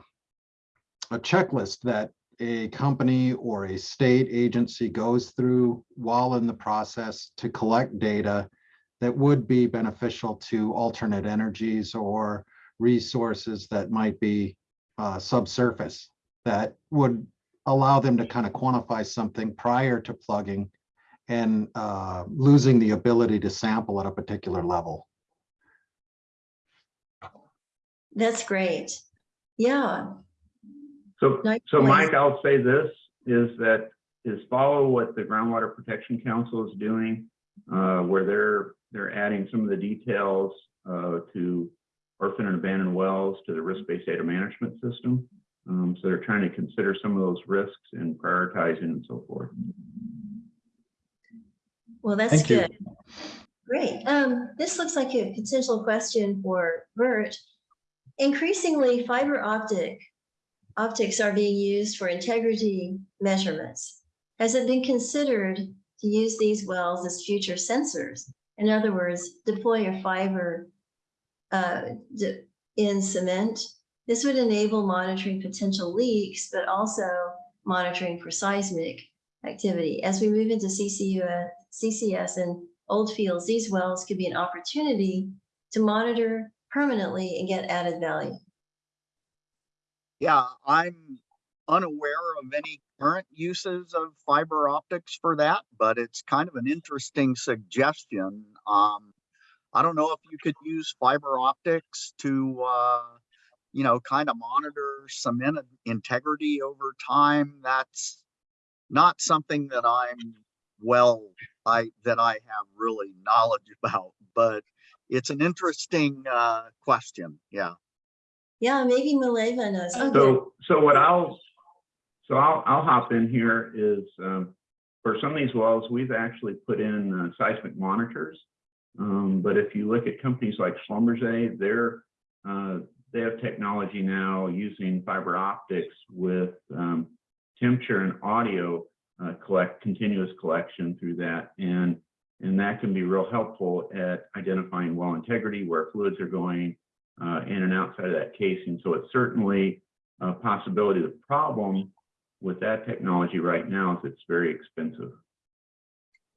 a checklist that a company or a state agency goes through while in the process to collect data that would be beneficial to alternate energies or resources that might be uh, subsurface that would allow them to kind of quantify something prior to plugging and uh, losing the ability to sample at a particular level. That's great. Yeah, So, Nice so. Mike, I'll say this, is that, is follow what the Groundwater Protection Council is doing, uh, where they're, they're adding some of the details, uh, to orphan and abandoned wells to the risk-based data management system. Um, so they're trying to consider some of those risks and prioritizing and so forth. well, that's Thank you. good. Great. Um, this looks like a potential question for Bert. Increasingly, fiber optic optics are being used for integrity measurements. Has it been considered to use these wells as future sensors? In other words, deploy a fiber uh, in cement. This would enable monitoring potential leaks, but also monitoring for seismic activity. As we move into CCU, uh, CCS and old fields, these wells could be an opportunity to monitor permanently and get added value. Yeah, I'm unaware of any current uses of fiber optics for that, but it's kind of an interesting suggestion. Um, I don't know if you could use fiber optics to, uh, you know, kind of monitor cement integrity over time. That's not something that I'm well, I, that I have really knowledge *laughs* about, but it's an interesting, uh, question. Yeah. Yeah, maybe Mileva knows. Good. So, so what I'll, so I'll, I'll hop in here is, um, for some of these wells, we've actually put in uh, seismic monitors. Um, but if you look at companies like Schlumberger, they're, uh, they have technology now using fiber optics with, um, temperature and audio, uh, collect, continuous collection through that. And, and that can be real helpful at identifying well integrity, where fluids are going, uh, in and outside of that casing. So it's certainly a possibility. The problem with that technology right now is it's very expensive.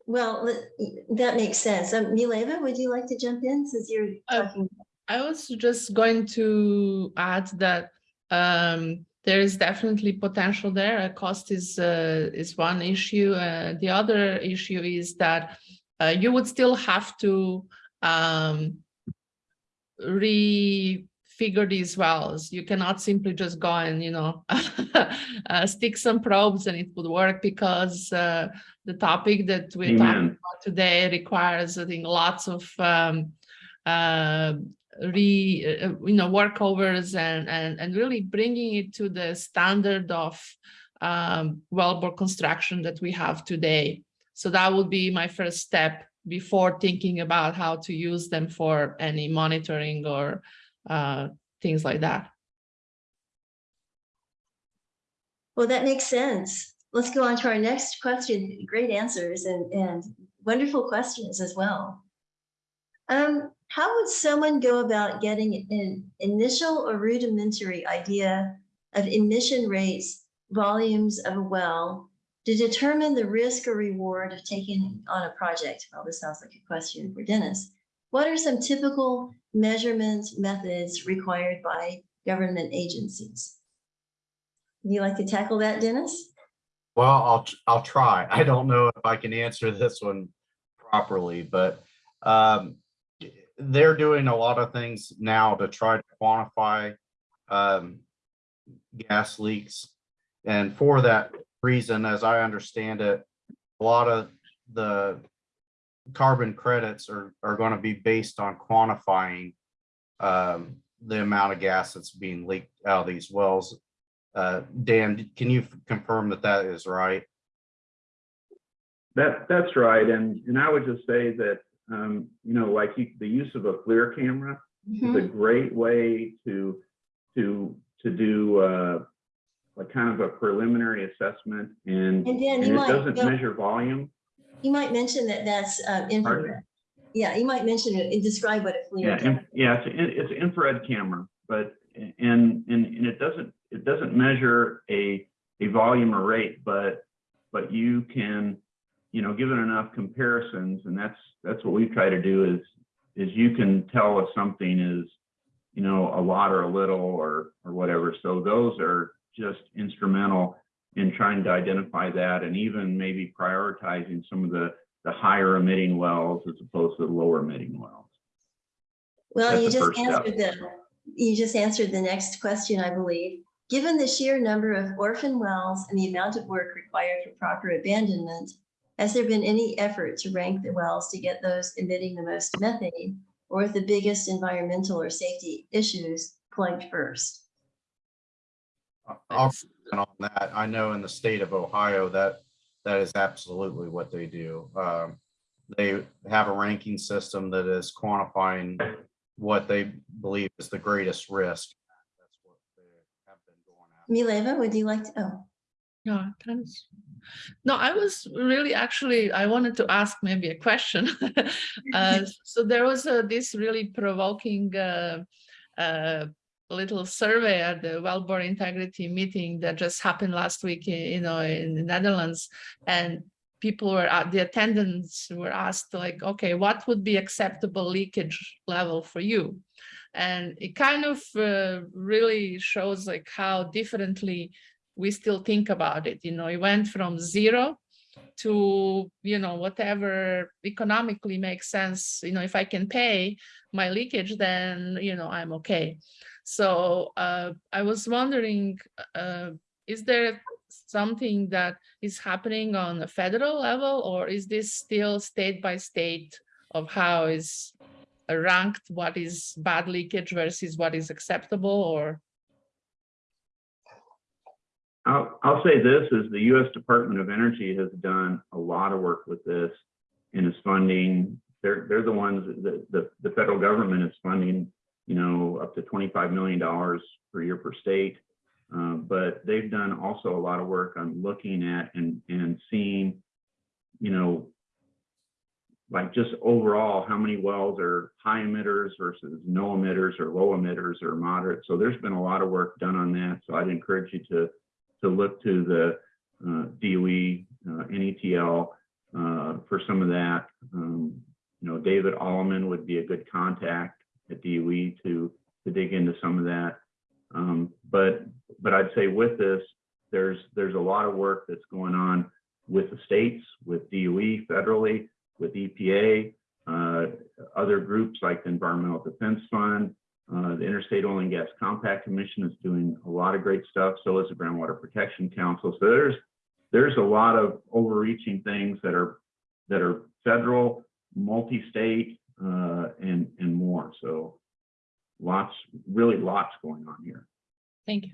Well, that makes sense. Um, Mileva, would you like to jump in since you're Uh, talking? I was just going to add that um, there is definitely potential there. Uh, Cost is uh, is one issue. Uh, the other issue is that uh, you would still have to um, refigure these wells. You cannot simply just go and you know *laughs* uh, stick some probes and it would work because uh, the topic that we're talking about today requires, I think, lots of um, uh, re, uh, you know, workovers and, and, and really bringing it to the standard of um, wellbore construction that we have today. So that would be my first step before thinking about how to use them for any monitoring or uh, things like that. Well, that makes sense. Let's go on to our next question. Great answers and, and wonderful questions as well. Um, how would someone go about getting an initial or rudimentary idea of emission rates, volumes of a well to determine the risk or reward of taking on a project? Well, this sounds like a question for Dennis. What are some typical measurement methods required by government agencies? Would you like to tackle that, Dennis? Well, I'll, I'll try. I don't know if I can answer this one properly, but um, they're doing a lot of things now to try to quantify um, gas leaks. And for that reason, as I understand it, a lot of the carbon credits are, are going to be based on quantifying um, the amount of gas that's being leaked out of these wells. Uh, Dan, can you confirm that that is right? That, that's right. And, and I would just say that, um, you know, like you- the use of a FLIR camera is a Mhm. great way to, to, to do, uh, like kind of a preliminary assessment and, And Dan, and you it might, doesn't measure volume. you might mention that that's um, infrared. Yeah, you might mention it and describe what a Yeah, in- yeah, it's, an- it's an infrared camera, but, and, and, and it doesn't, it doesn't measure a, a volume or rate, but, but you can, you know, given enough comparisons, and that's, that's what we try to do is, is you can tell if something is, you know, a lot or a little or, or whatever. So those are just instrumental in trying to identify that and even maybe prioritizing some of the, the higher emitting wells as opposed to the lower emitting wells. Well, That's you just first step. answered the, you just answered the next question, I believe. Given the sheer number of orphan wells and the amount of work required for proper abandonment, has there been any effort to rank the wells to get those emitting the most methane or the biggest environmental or safety issues plugged first? I'll on that. I know in the state of Ohio that that is absolutely what they do. Um, They have a ranking system that is quantifying what they believe is the greatest risk. That's what they have been going after. Mileva, would you like to, oh, Yeah, thanks. No, I was really actually, I wanted to ask maybe a question. *laughs* Uh, So there was a- this really provoking uh, uh, little survey at the Wellbore Integrity meeting that just happened last week, i- you know, in the Netherlands. And people were, at the attendants were asked like, okay, what would be acceptable leakage level for you? And it kind of uh, really shows like how differently we still think about it. You know, it went from zero to, you know, whatever economically makes sense. You know, if I can pay my leakage, then, you know, I'm okay. So uh, I was wondering, uh, is there something that is happening on a federal level or is this still state by state of how is ranked what is bad leakage versus what is acceptable or I'll, I'll say this is the U.S. Department of Energy has done a lot of work with this and is funding, they're, they're the ones, that the, the federal government is funding, you know, up to $25 million per year per state. Uh, but they've done also a lot of work on looking at and, and seeing, you know, like just overall, how many wells are high emitters versus no emitters or low emitters or moderate. So there's been a lot of work done on that. So I'd encourage you to to look to the uh, DOE, uh, NETL uh, for some of that. Um, you know, David Alleman would be a good contact at DOE to to dig into some of that. Um, but but I'd say with this, there's there's a lot of work that's going on with the states, with DOE federally, with EPA, uh, other groups like the Environmental Defense Fund, uh, the Interstate Oil and Gas Compact Commission is doing a lot of great stuff. So is the Groundwater Protection Council. So there's there's a lot of overreaching things that are that are federal, multi-state, uh, and and more. So lots, really lots going on here. thank you.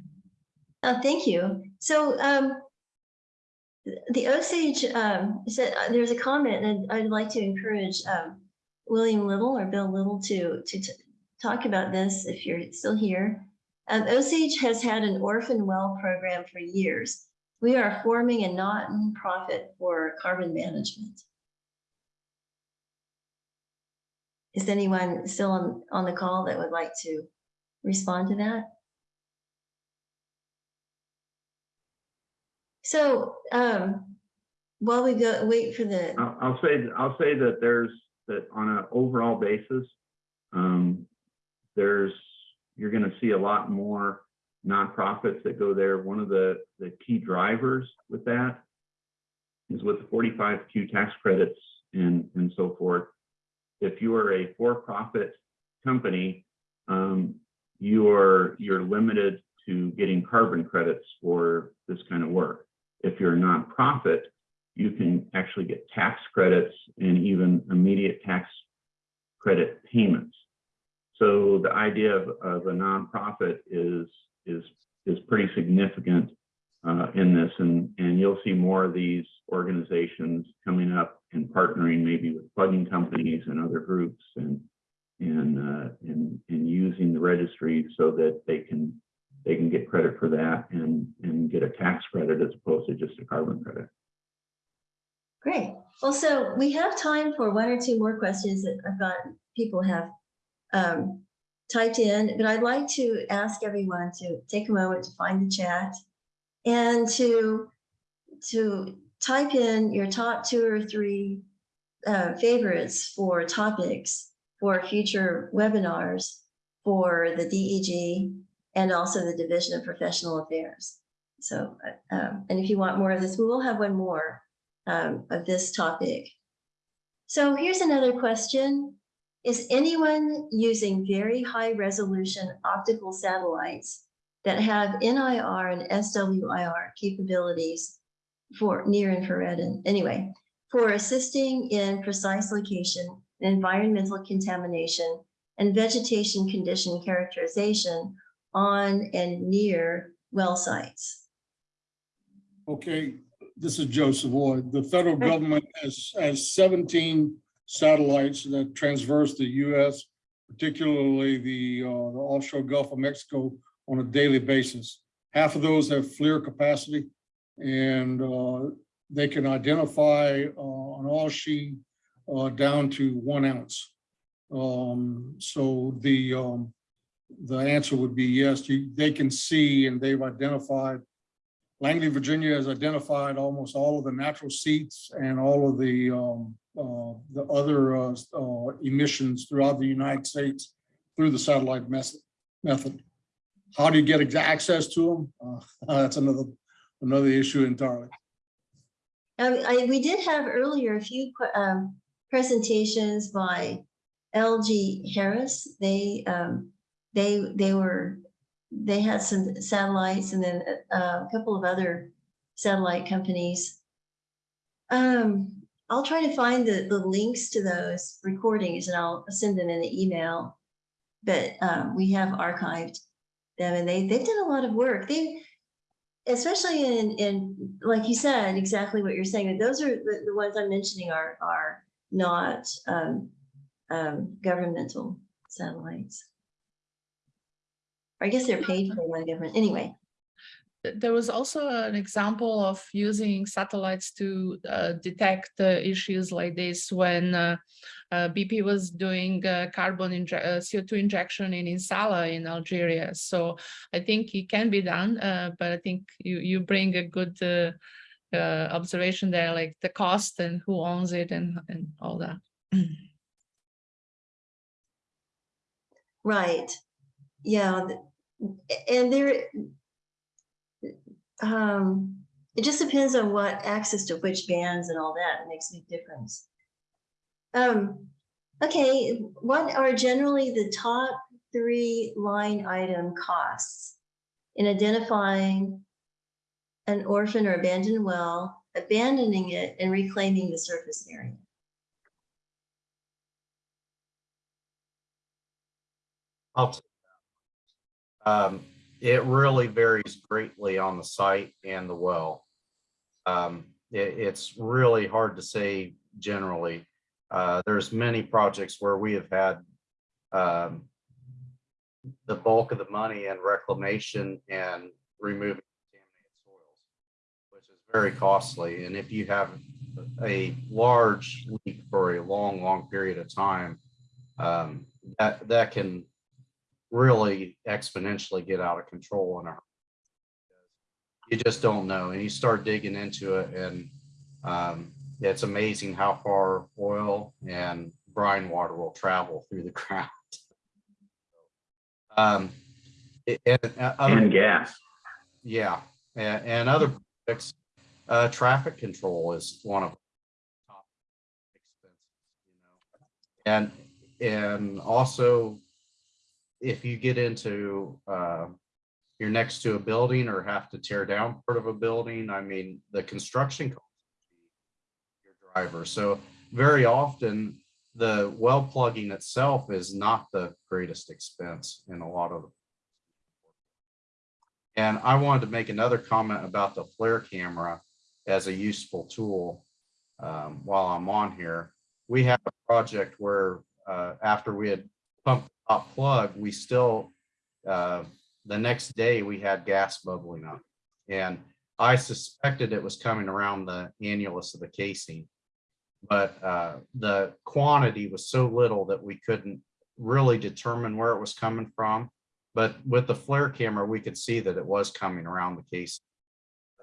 Uh, thank you. So, um, the Osage, um, said, uh, there's a comment and I'd like to encourage, um, William Little or Bill Little to, to talk about this if you're still here. Um, Osage has had an orphan well program for years. We are forming a not-for-profit for carbon management. Is anyone still on, on the call that would like to respond to that? So, um, while we go, wait for the, I'll, say, I'll say that there's, that on an overall basis, um, there's, you're gonna see a lot more nonprofits that go there. One of the, the key drivers with that is with the 45Q tax credits and, and so forth. If you are a for-profit company, um, you're, you're limited to getting carbon credits for this kind of work. If you're a nonprofit, you can actually get tax credits and even immediate tax credit payments. So the idea of, of a nonprofit is, is, is pretty significant uh, in this, and, and you'll see more of these organizations coming up and partnering maybe with plugging companies and other groups and, and, uh, and, and using the registry so that they can, they can get credit for that and, and get a tax credit as opposed to just a carbon credit. Great. Well, so we have time for one or two more questions that I've got, people have um, typed in, but I'd like to ask everyone to take a moment to find the chat and to, to type in your top two or three uh, favorites for topics for future webinars for the DEG and also the Division of Professional Affairs. So, uh, um, and if you want more of this, we will have one more um, of this topic. So here's another question. Is anyone using very high resolution optical satellites that have NIR and SWIR capabilities for near infrared and anyway, for assisting in precise location, environmental contamination, and vegetation condition characterization on and near well sites? Okay, this is Joe Savoy. The federal government has, has seventeen satellites that transverse the US, particularly the, uh, the offshore Gulf of Mexico on a daily basis. Half of those have FLIR capacity and, uh, they can identify, uh, an oil sheet, uh, down to one ounce. Um, so the, um, the answer would be yes, you, they can see and they've identified Langley, Virginia has identified almost all of the natural seats and all of the, um, uh, the other, uh, uh, emissions throughout the United States through the satellite method. How do you get access to them? *laughs* That's another, another issue entirely. Um, I, we did have earlier a few um, presentations by L3Harris. They, um, they, they were, they had some satellites and then uh, a couple of other satellite companies. Um, I'll try to find the, the links to those recordings and I'll send them in the email. But um, we have archived them and they, they've done a lot of work. They, especially in, in, like you said, exactly what you're saying, those are the, the ones I'm mentioning are, are not um, um, governmental satellites. Or I guess they're paid for by the government, anyway. Th- There was also an example of using satellites to uh, detect uh, issues like this when uh, uh, BP was doing uh, carbon inje- uh, CO2 injection in Insala in Algeria. So I think it can be done, but I think you you bring a good observation there, like the cost and who owns it and and all that. Right, yeah, and there, um, it just depends on what access to which bands and all that makes a big difference. Um, okay, what are generally the top three line item costs in identifying an orphan or abandoned well, abandoning it and reclaiming the surface area? I'll. Um, it really varies greatly on the site and the well. Um, it- it's really hard to say generally. Uh, there's many projects where we have had um, the bulk of the money and reclamation and removing contaminated soils, which is very costly. And if you have a large leak for a long, long period of time, um, that, that can really exponentially get out of control in a. You just don't know, and you start digging into it and um, it's amazing how far oil and brine water will travel through the *laughs* ground. Um, and, uh, other- And gas. yeah, and, and other projects, uh, traffic control is one of the top expenses, you know. And, and also, if you get into, uh, you're next to a building or have to tear down part of a building, I mean, the construction costs your driver. So very often, the well plugging itself is not the greatest expense in a lot of And I wanted to make another comment about the flare camera as a useful tool. Um, while I'm on here, we have a project where, uh, after we had the top plug, we still, uh, the next day we had gas bubbling up. And I suspected it was coming around the annulus of the casing. But, uh, the quantity was so little that we couldn't really determine where it was coming from. But with the flare camera, we could see that it was coming around the casing.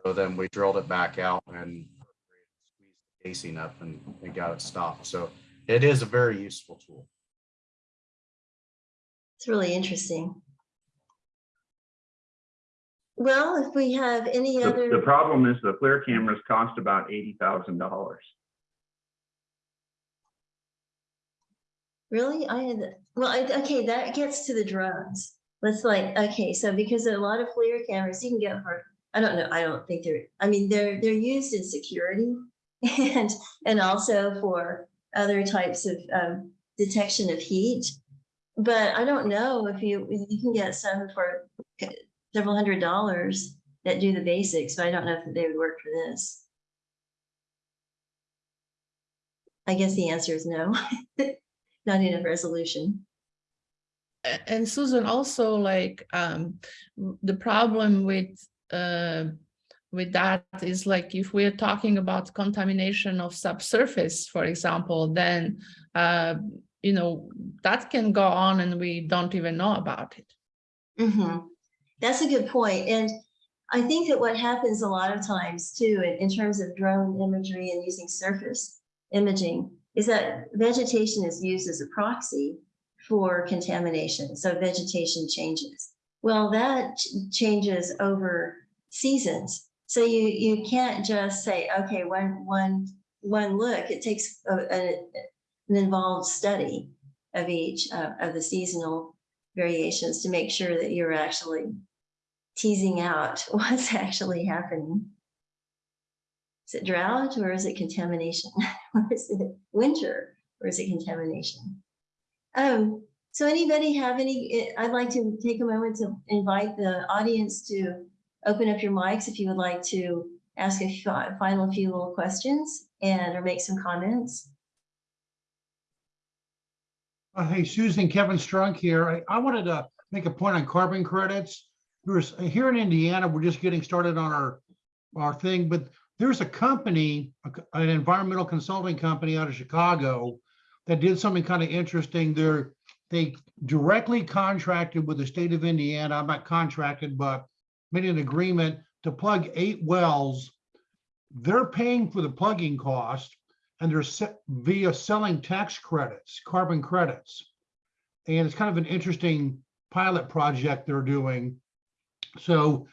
So then we drilled it back out and squeezed the casing up and, and got it stopped. So it is a very useful tool. It's really interesting. Well, if we have any The, the problem is the flare cameras cost about eighty thousand dollars. really, I had, well, I- okay, that gets to the drones. Let's like, okay, so because a lot of FLIR cameras you can get for, I don't know, I don't think they're, I mean, they're, they're used in security *laughs* and, and also for other types of um, detection of heat. But I don't know if you, you can get some for several hundred dollars that do the basics, but I don't know if they would work for this. I guess the answer is no. *laughs* Not enough resolution. And Susan, also like, um, the problem with, uh, with that is like, if we're talking about contamination of subsurface, for example, then, uh, you know, that can go on and we don't even know about it. hmm That's a good point. And I think that what happens a lot of times too, in, in terms of drone imagery and using surface imaging, is that vegetation is used as a proxy for contamination. So vegetation changes. Well, that ch- changes over seasons. So you, you can't just say, okay, one, one, one look, it takes a, a- an involved study of each uh, of the seasonal variations to make sure that you're actually teasing out *laughs* what's actually happening. Is it drought or is it contamination? *laughs* Or is it winter or is it contamination? Um, so anybody have any, eh, I'd like to take a moment to invite the audience to open up your mics if you would like to ask a final few little questions and or make some comments. Uh, Hey, Susan, Kevin Strunk here. I, I wanted to make a point on carbon credits. Here in Indiana, we're just getting started on our, our thing, but there's a company, a an environmental consulting company out of Chicago that did something kind of interesting. They're, they directly contracted with the state of Indiana. I'm not contracted, but made an agreement to plug eight wells. They're paying for the plugging cost and they're via selling tax credits, carbon credits. And it's kind of an interesting pilot project they're doing. So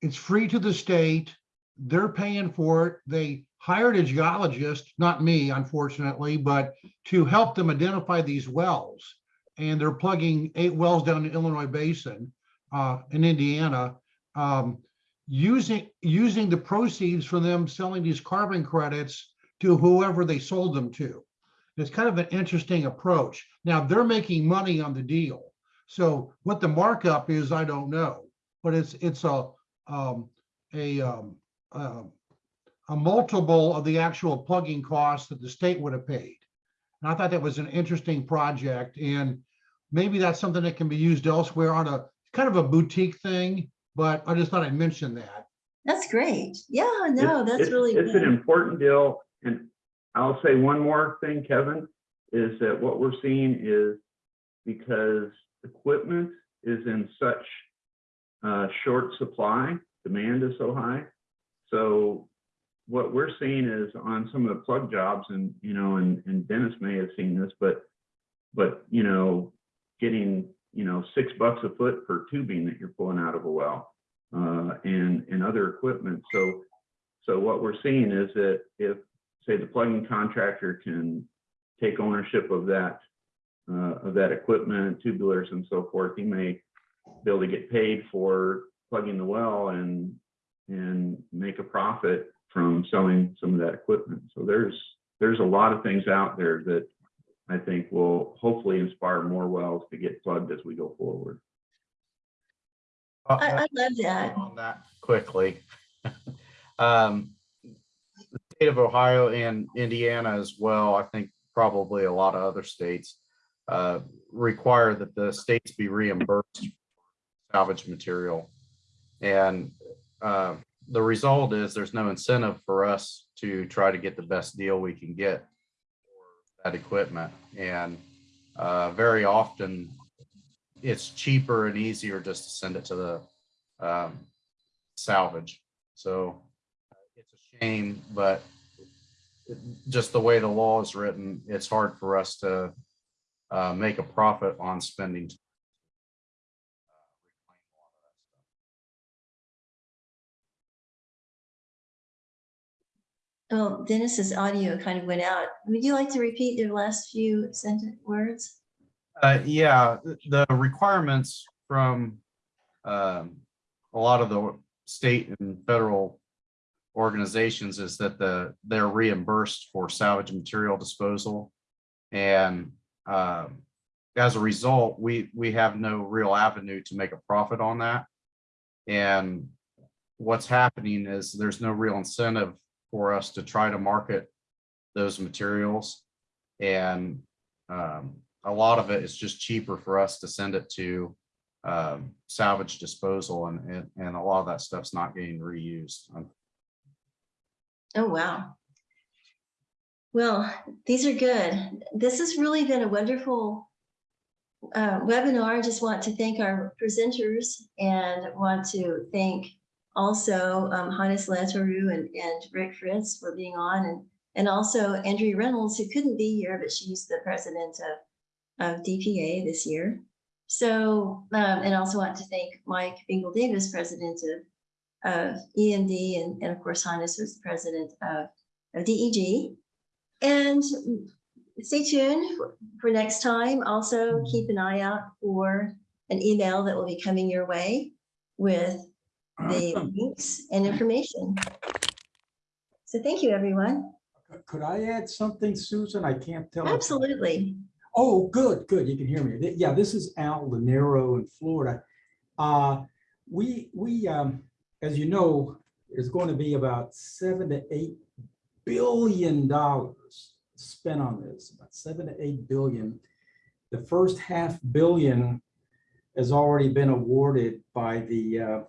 it's free to the state. They're paying for it. They hired a geologist, not me, unfortunately, but to help them identify these wells. And they're plugging eight wells down the Illinois Basin uh, in Indiana. um, using, using the proceeds from them selling these carbon credits to whoever they sold them to. It's kind of an interesting approach. Now, they're making money on the deal. So what the markup is, I don't know, but it's, it's a, um, a, um, um, a multiple of the actual plugging costs that the state would have paid. And I thought that was an interesting project and maybe that's something that can be used elsewhere on a kind of a boutique thing, but I just thought I'd mention that. That's great. Yeah, no, It's- that's it's- really It's an important deal, and I'll say one more thing, Kevin, is that what we're seeing is because equipment is in such uh, short supply, demand is so high. So what we're seeing is on some of the plug jobs, and, you know, and, and Dennis may have seen this, but, but, you know, getting, you know, six bucks a foot per tubing that you're pulling out of a well, uh, and, and other equipment. So, so what we're seeing is that if, say, the plugging contractor can take ownership of that, uh, of that equipment, tubulars and so forth, he may be able to get paid for plugging the well and, and make a profit from selling some of that equipment. So there's, there's a lot of things out there that I think will hopefully inspire more wells to get plugged as we go forward. I, I love that. on that quickly. *laughs* Um, The state of Ohio and Indiana as well, I think probably a lot of other states uh, require that the states be reimbursed for salvage material. And uh, the result is there's no incentive for us to try to get the best deal we can get for that equipment. And uh, very often it's cheaper and easier just to send it to the um, salvage. So it's a shame, but just the way the law is written, it's hard for us to uh, make a profit on spending. Oh, Dennis's audio kind of went out. Would you like to repeat your last few sentence words? Uh, yeah, the requirements from um, a lot of the state and federal organizations is that the, they're reimbursed for salvage material disposal. And um, as a result, we, we have no real avenue to make a profit on that. And what's happening is there's no real incentive for us to try to market those materials. And um, a lot of it is just cheaper for us to send it to um, salvage disposal and, and, and a lot of that stuff's not getting reused. Oh, wow. Well, these are good. This has really been a wonderful uh, webinar. I just want to thank our presenters and want to thank also um, Hannes Leetaru and, and Rick Fritz for being on and, and also Andrea Reynolds, who couldn't be here, but she's the president of, of DPA this year. So, um, and also want to thank Mike Bingle Davis, president of of EMD and, and of course Hannes was the president of, of DEG. And stay tuned for- next time. Also keep an eye out for an email that will be coming your way with the links and information. So thank you, everyone. Could I add something, Susan? I can't tell. Absolutely. Oh, good, good. You can hear me. Yeah, this is Al Lanero in Florida. Uh, we, we, um, as you know, there's going to be about seven to eight billion dollars spent on this, about seven to eight billion. The first half billion has already been awarded by the uh,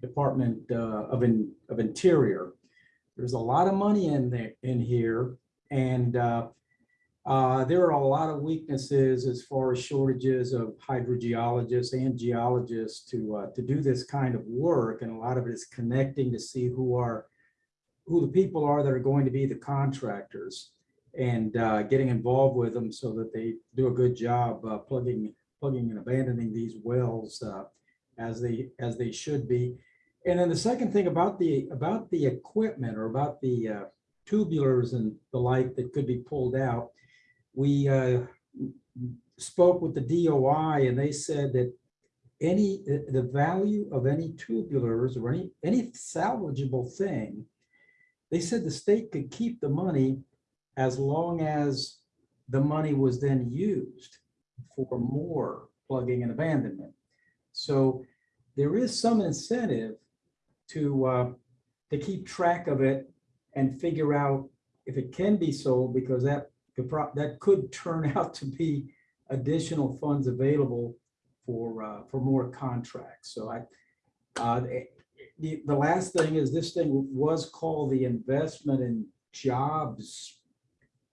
Department uh, of, In- of Interior. There's a lot of money in there, in here, and uh, uh, there are a lot of weaknesses as far as shortages of hydrogeologists and geologists to, uh, to do this kind of work. And a lot of it is connecting to see who are, who the people are that are going to be the contractors and uh, getting involved with them so that they do a good job uh, plugging, plugging and abandoning these wells uh, as they, as they should be. And then the second thing about the, about the equipment or about the uh, tubulars and the like that could be pulled out, we uh, spoke with the DOI and they said that any, the value of any tubulars or any, any salvageable thing, they said the state could keep the money as long as the money was then used for more plugging and abandonment. So there is some incentive to, uh, to keep track of it and figure out if it can be sold, because that that could turn *laughs* out to be additional funds available for, uh, for more contracts. So I, uh, the, the last thing is this thing was called the Investment in Jobs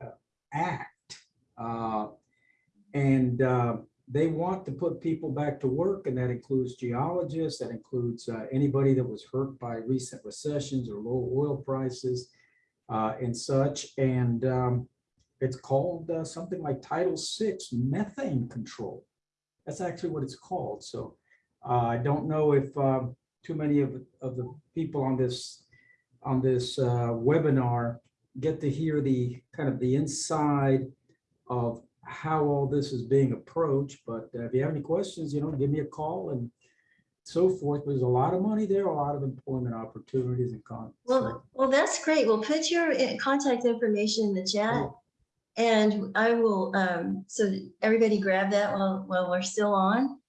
uh, Act. Uh, And uh, they want to put people back to work, and that includes geologists, that includes uh, anybody that was hurt by recent recessions or low oil prices and such. And um, it's called uh, something like Title VI methane control. That's actually what it's called. So uh, I don't know if um, too many of, of the people on this on this uh, webinar get to hear the kind of the inside of how all this is being approached. But uh, if you have any questions, you know, give me a call and so forth. There's a lot of money there, a lot of employment opportunities and con. Well, well, that's great. We'll put your uh, contact information in the chat. And I will, um, so everybody grab that while, while we're still on.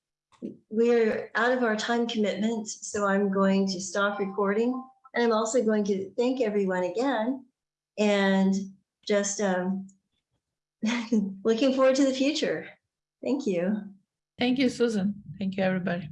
we're out of our time commitment, so I'm going to stop recording. And I'm also going to thank everyone again and just um, *laughs* looking forward to the future. Thank you. Thank you, Susan. Thank you, everybody.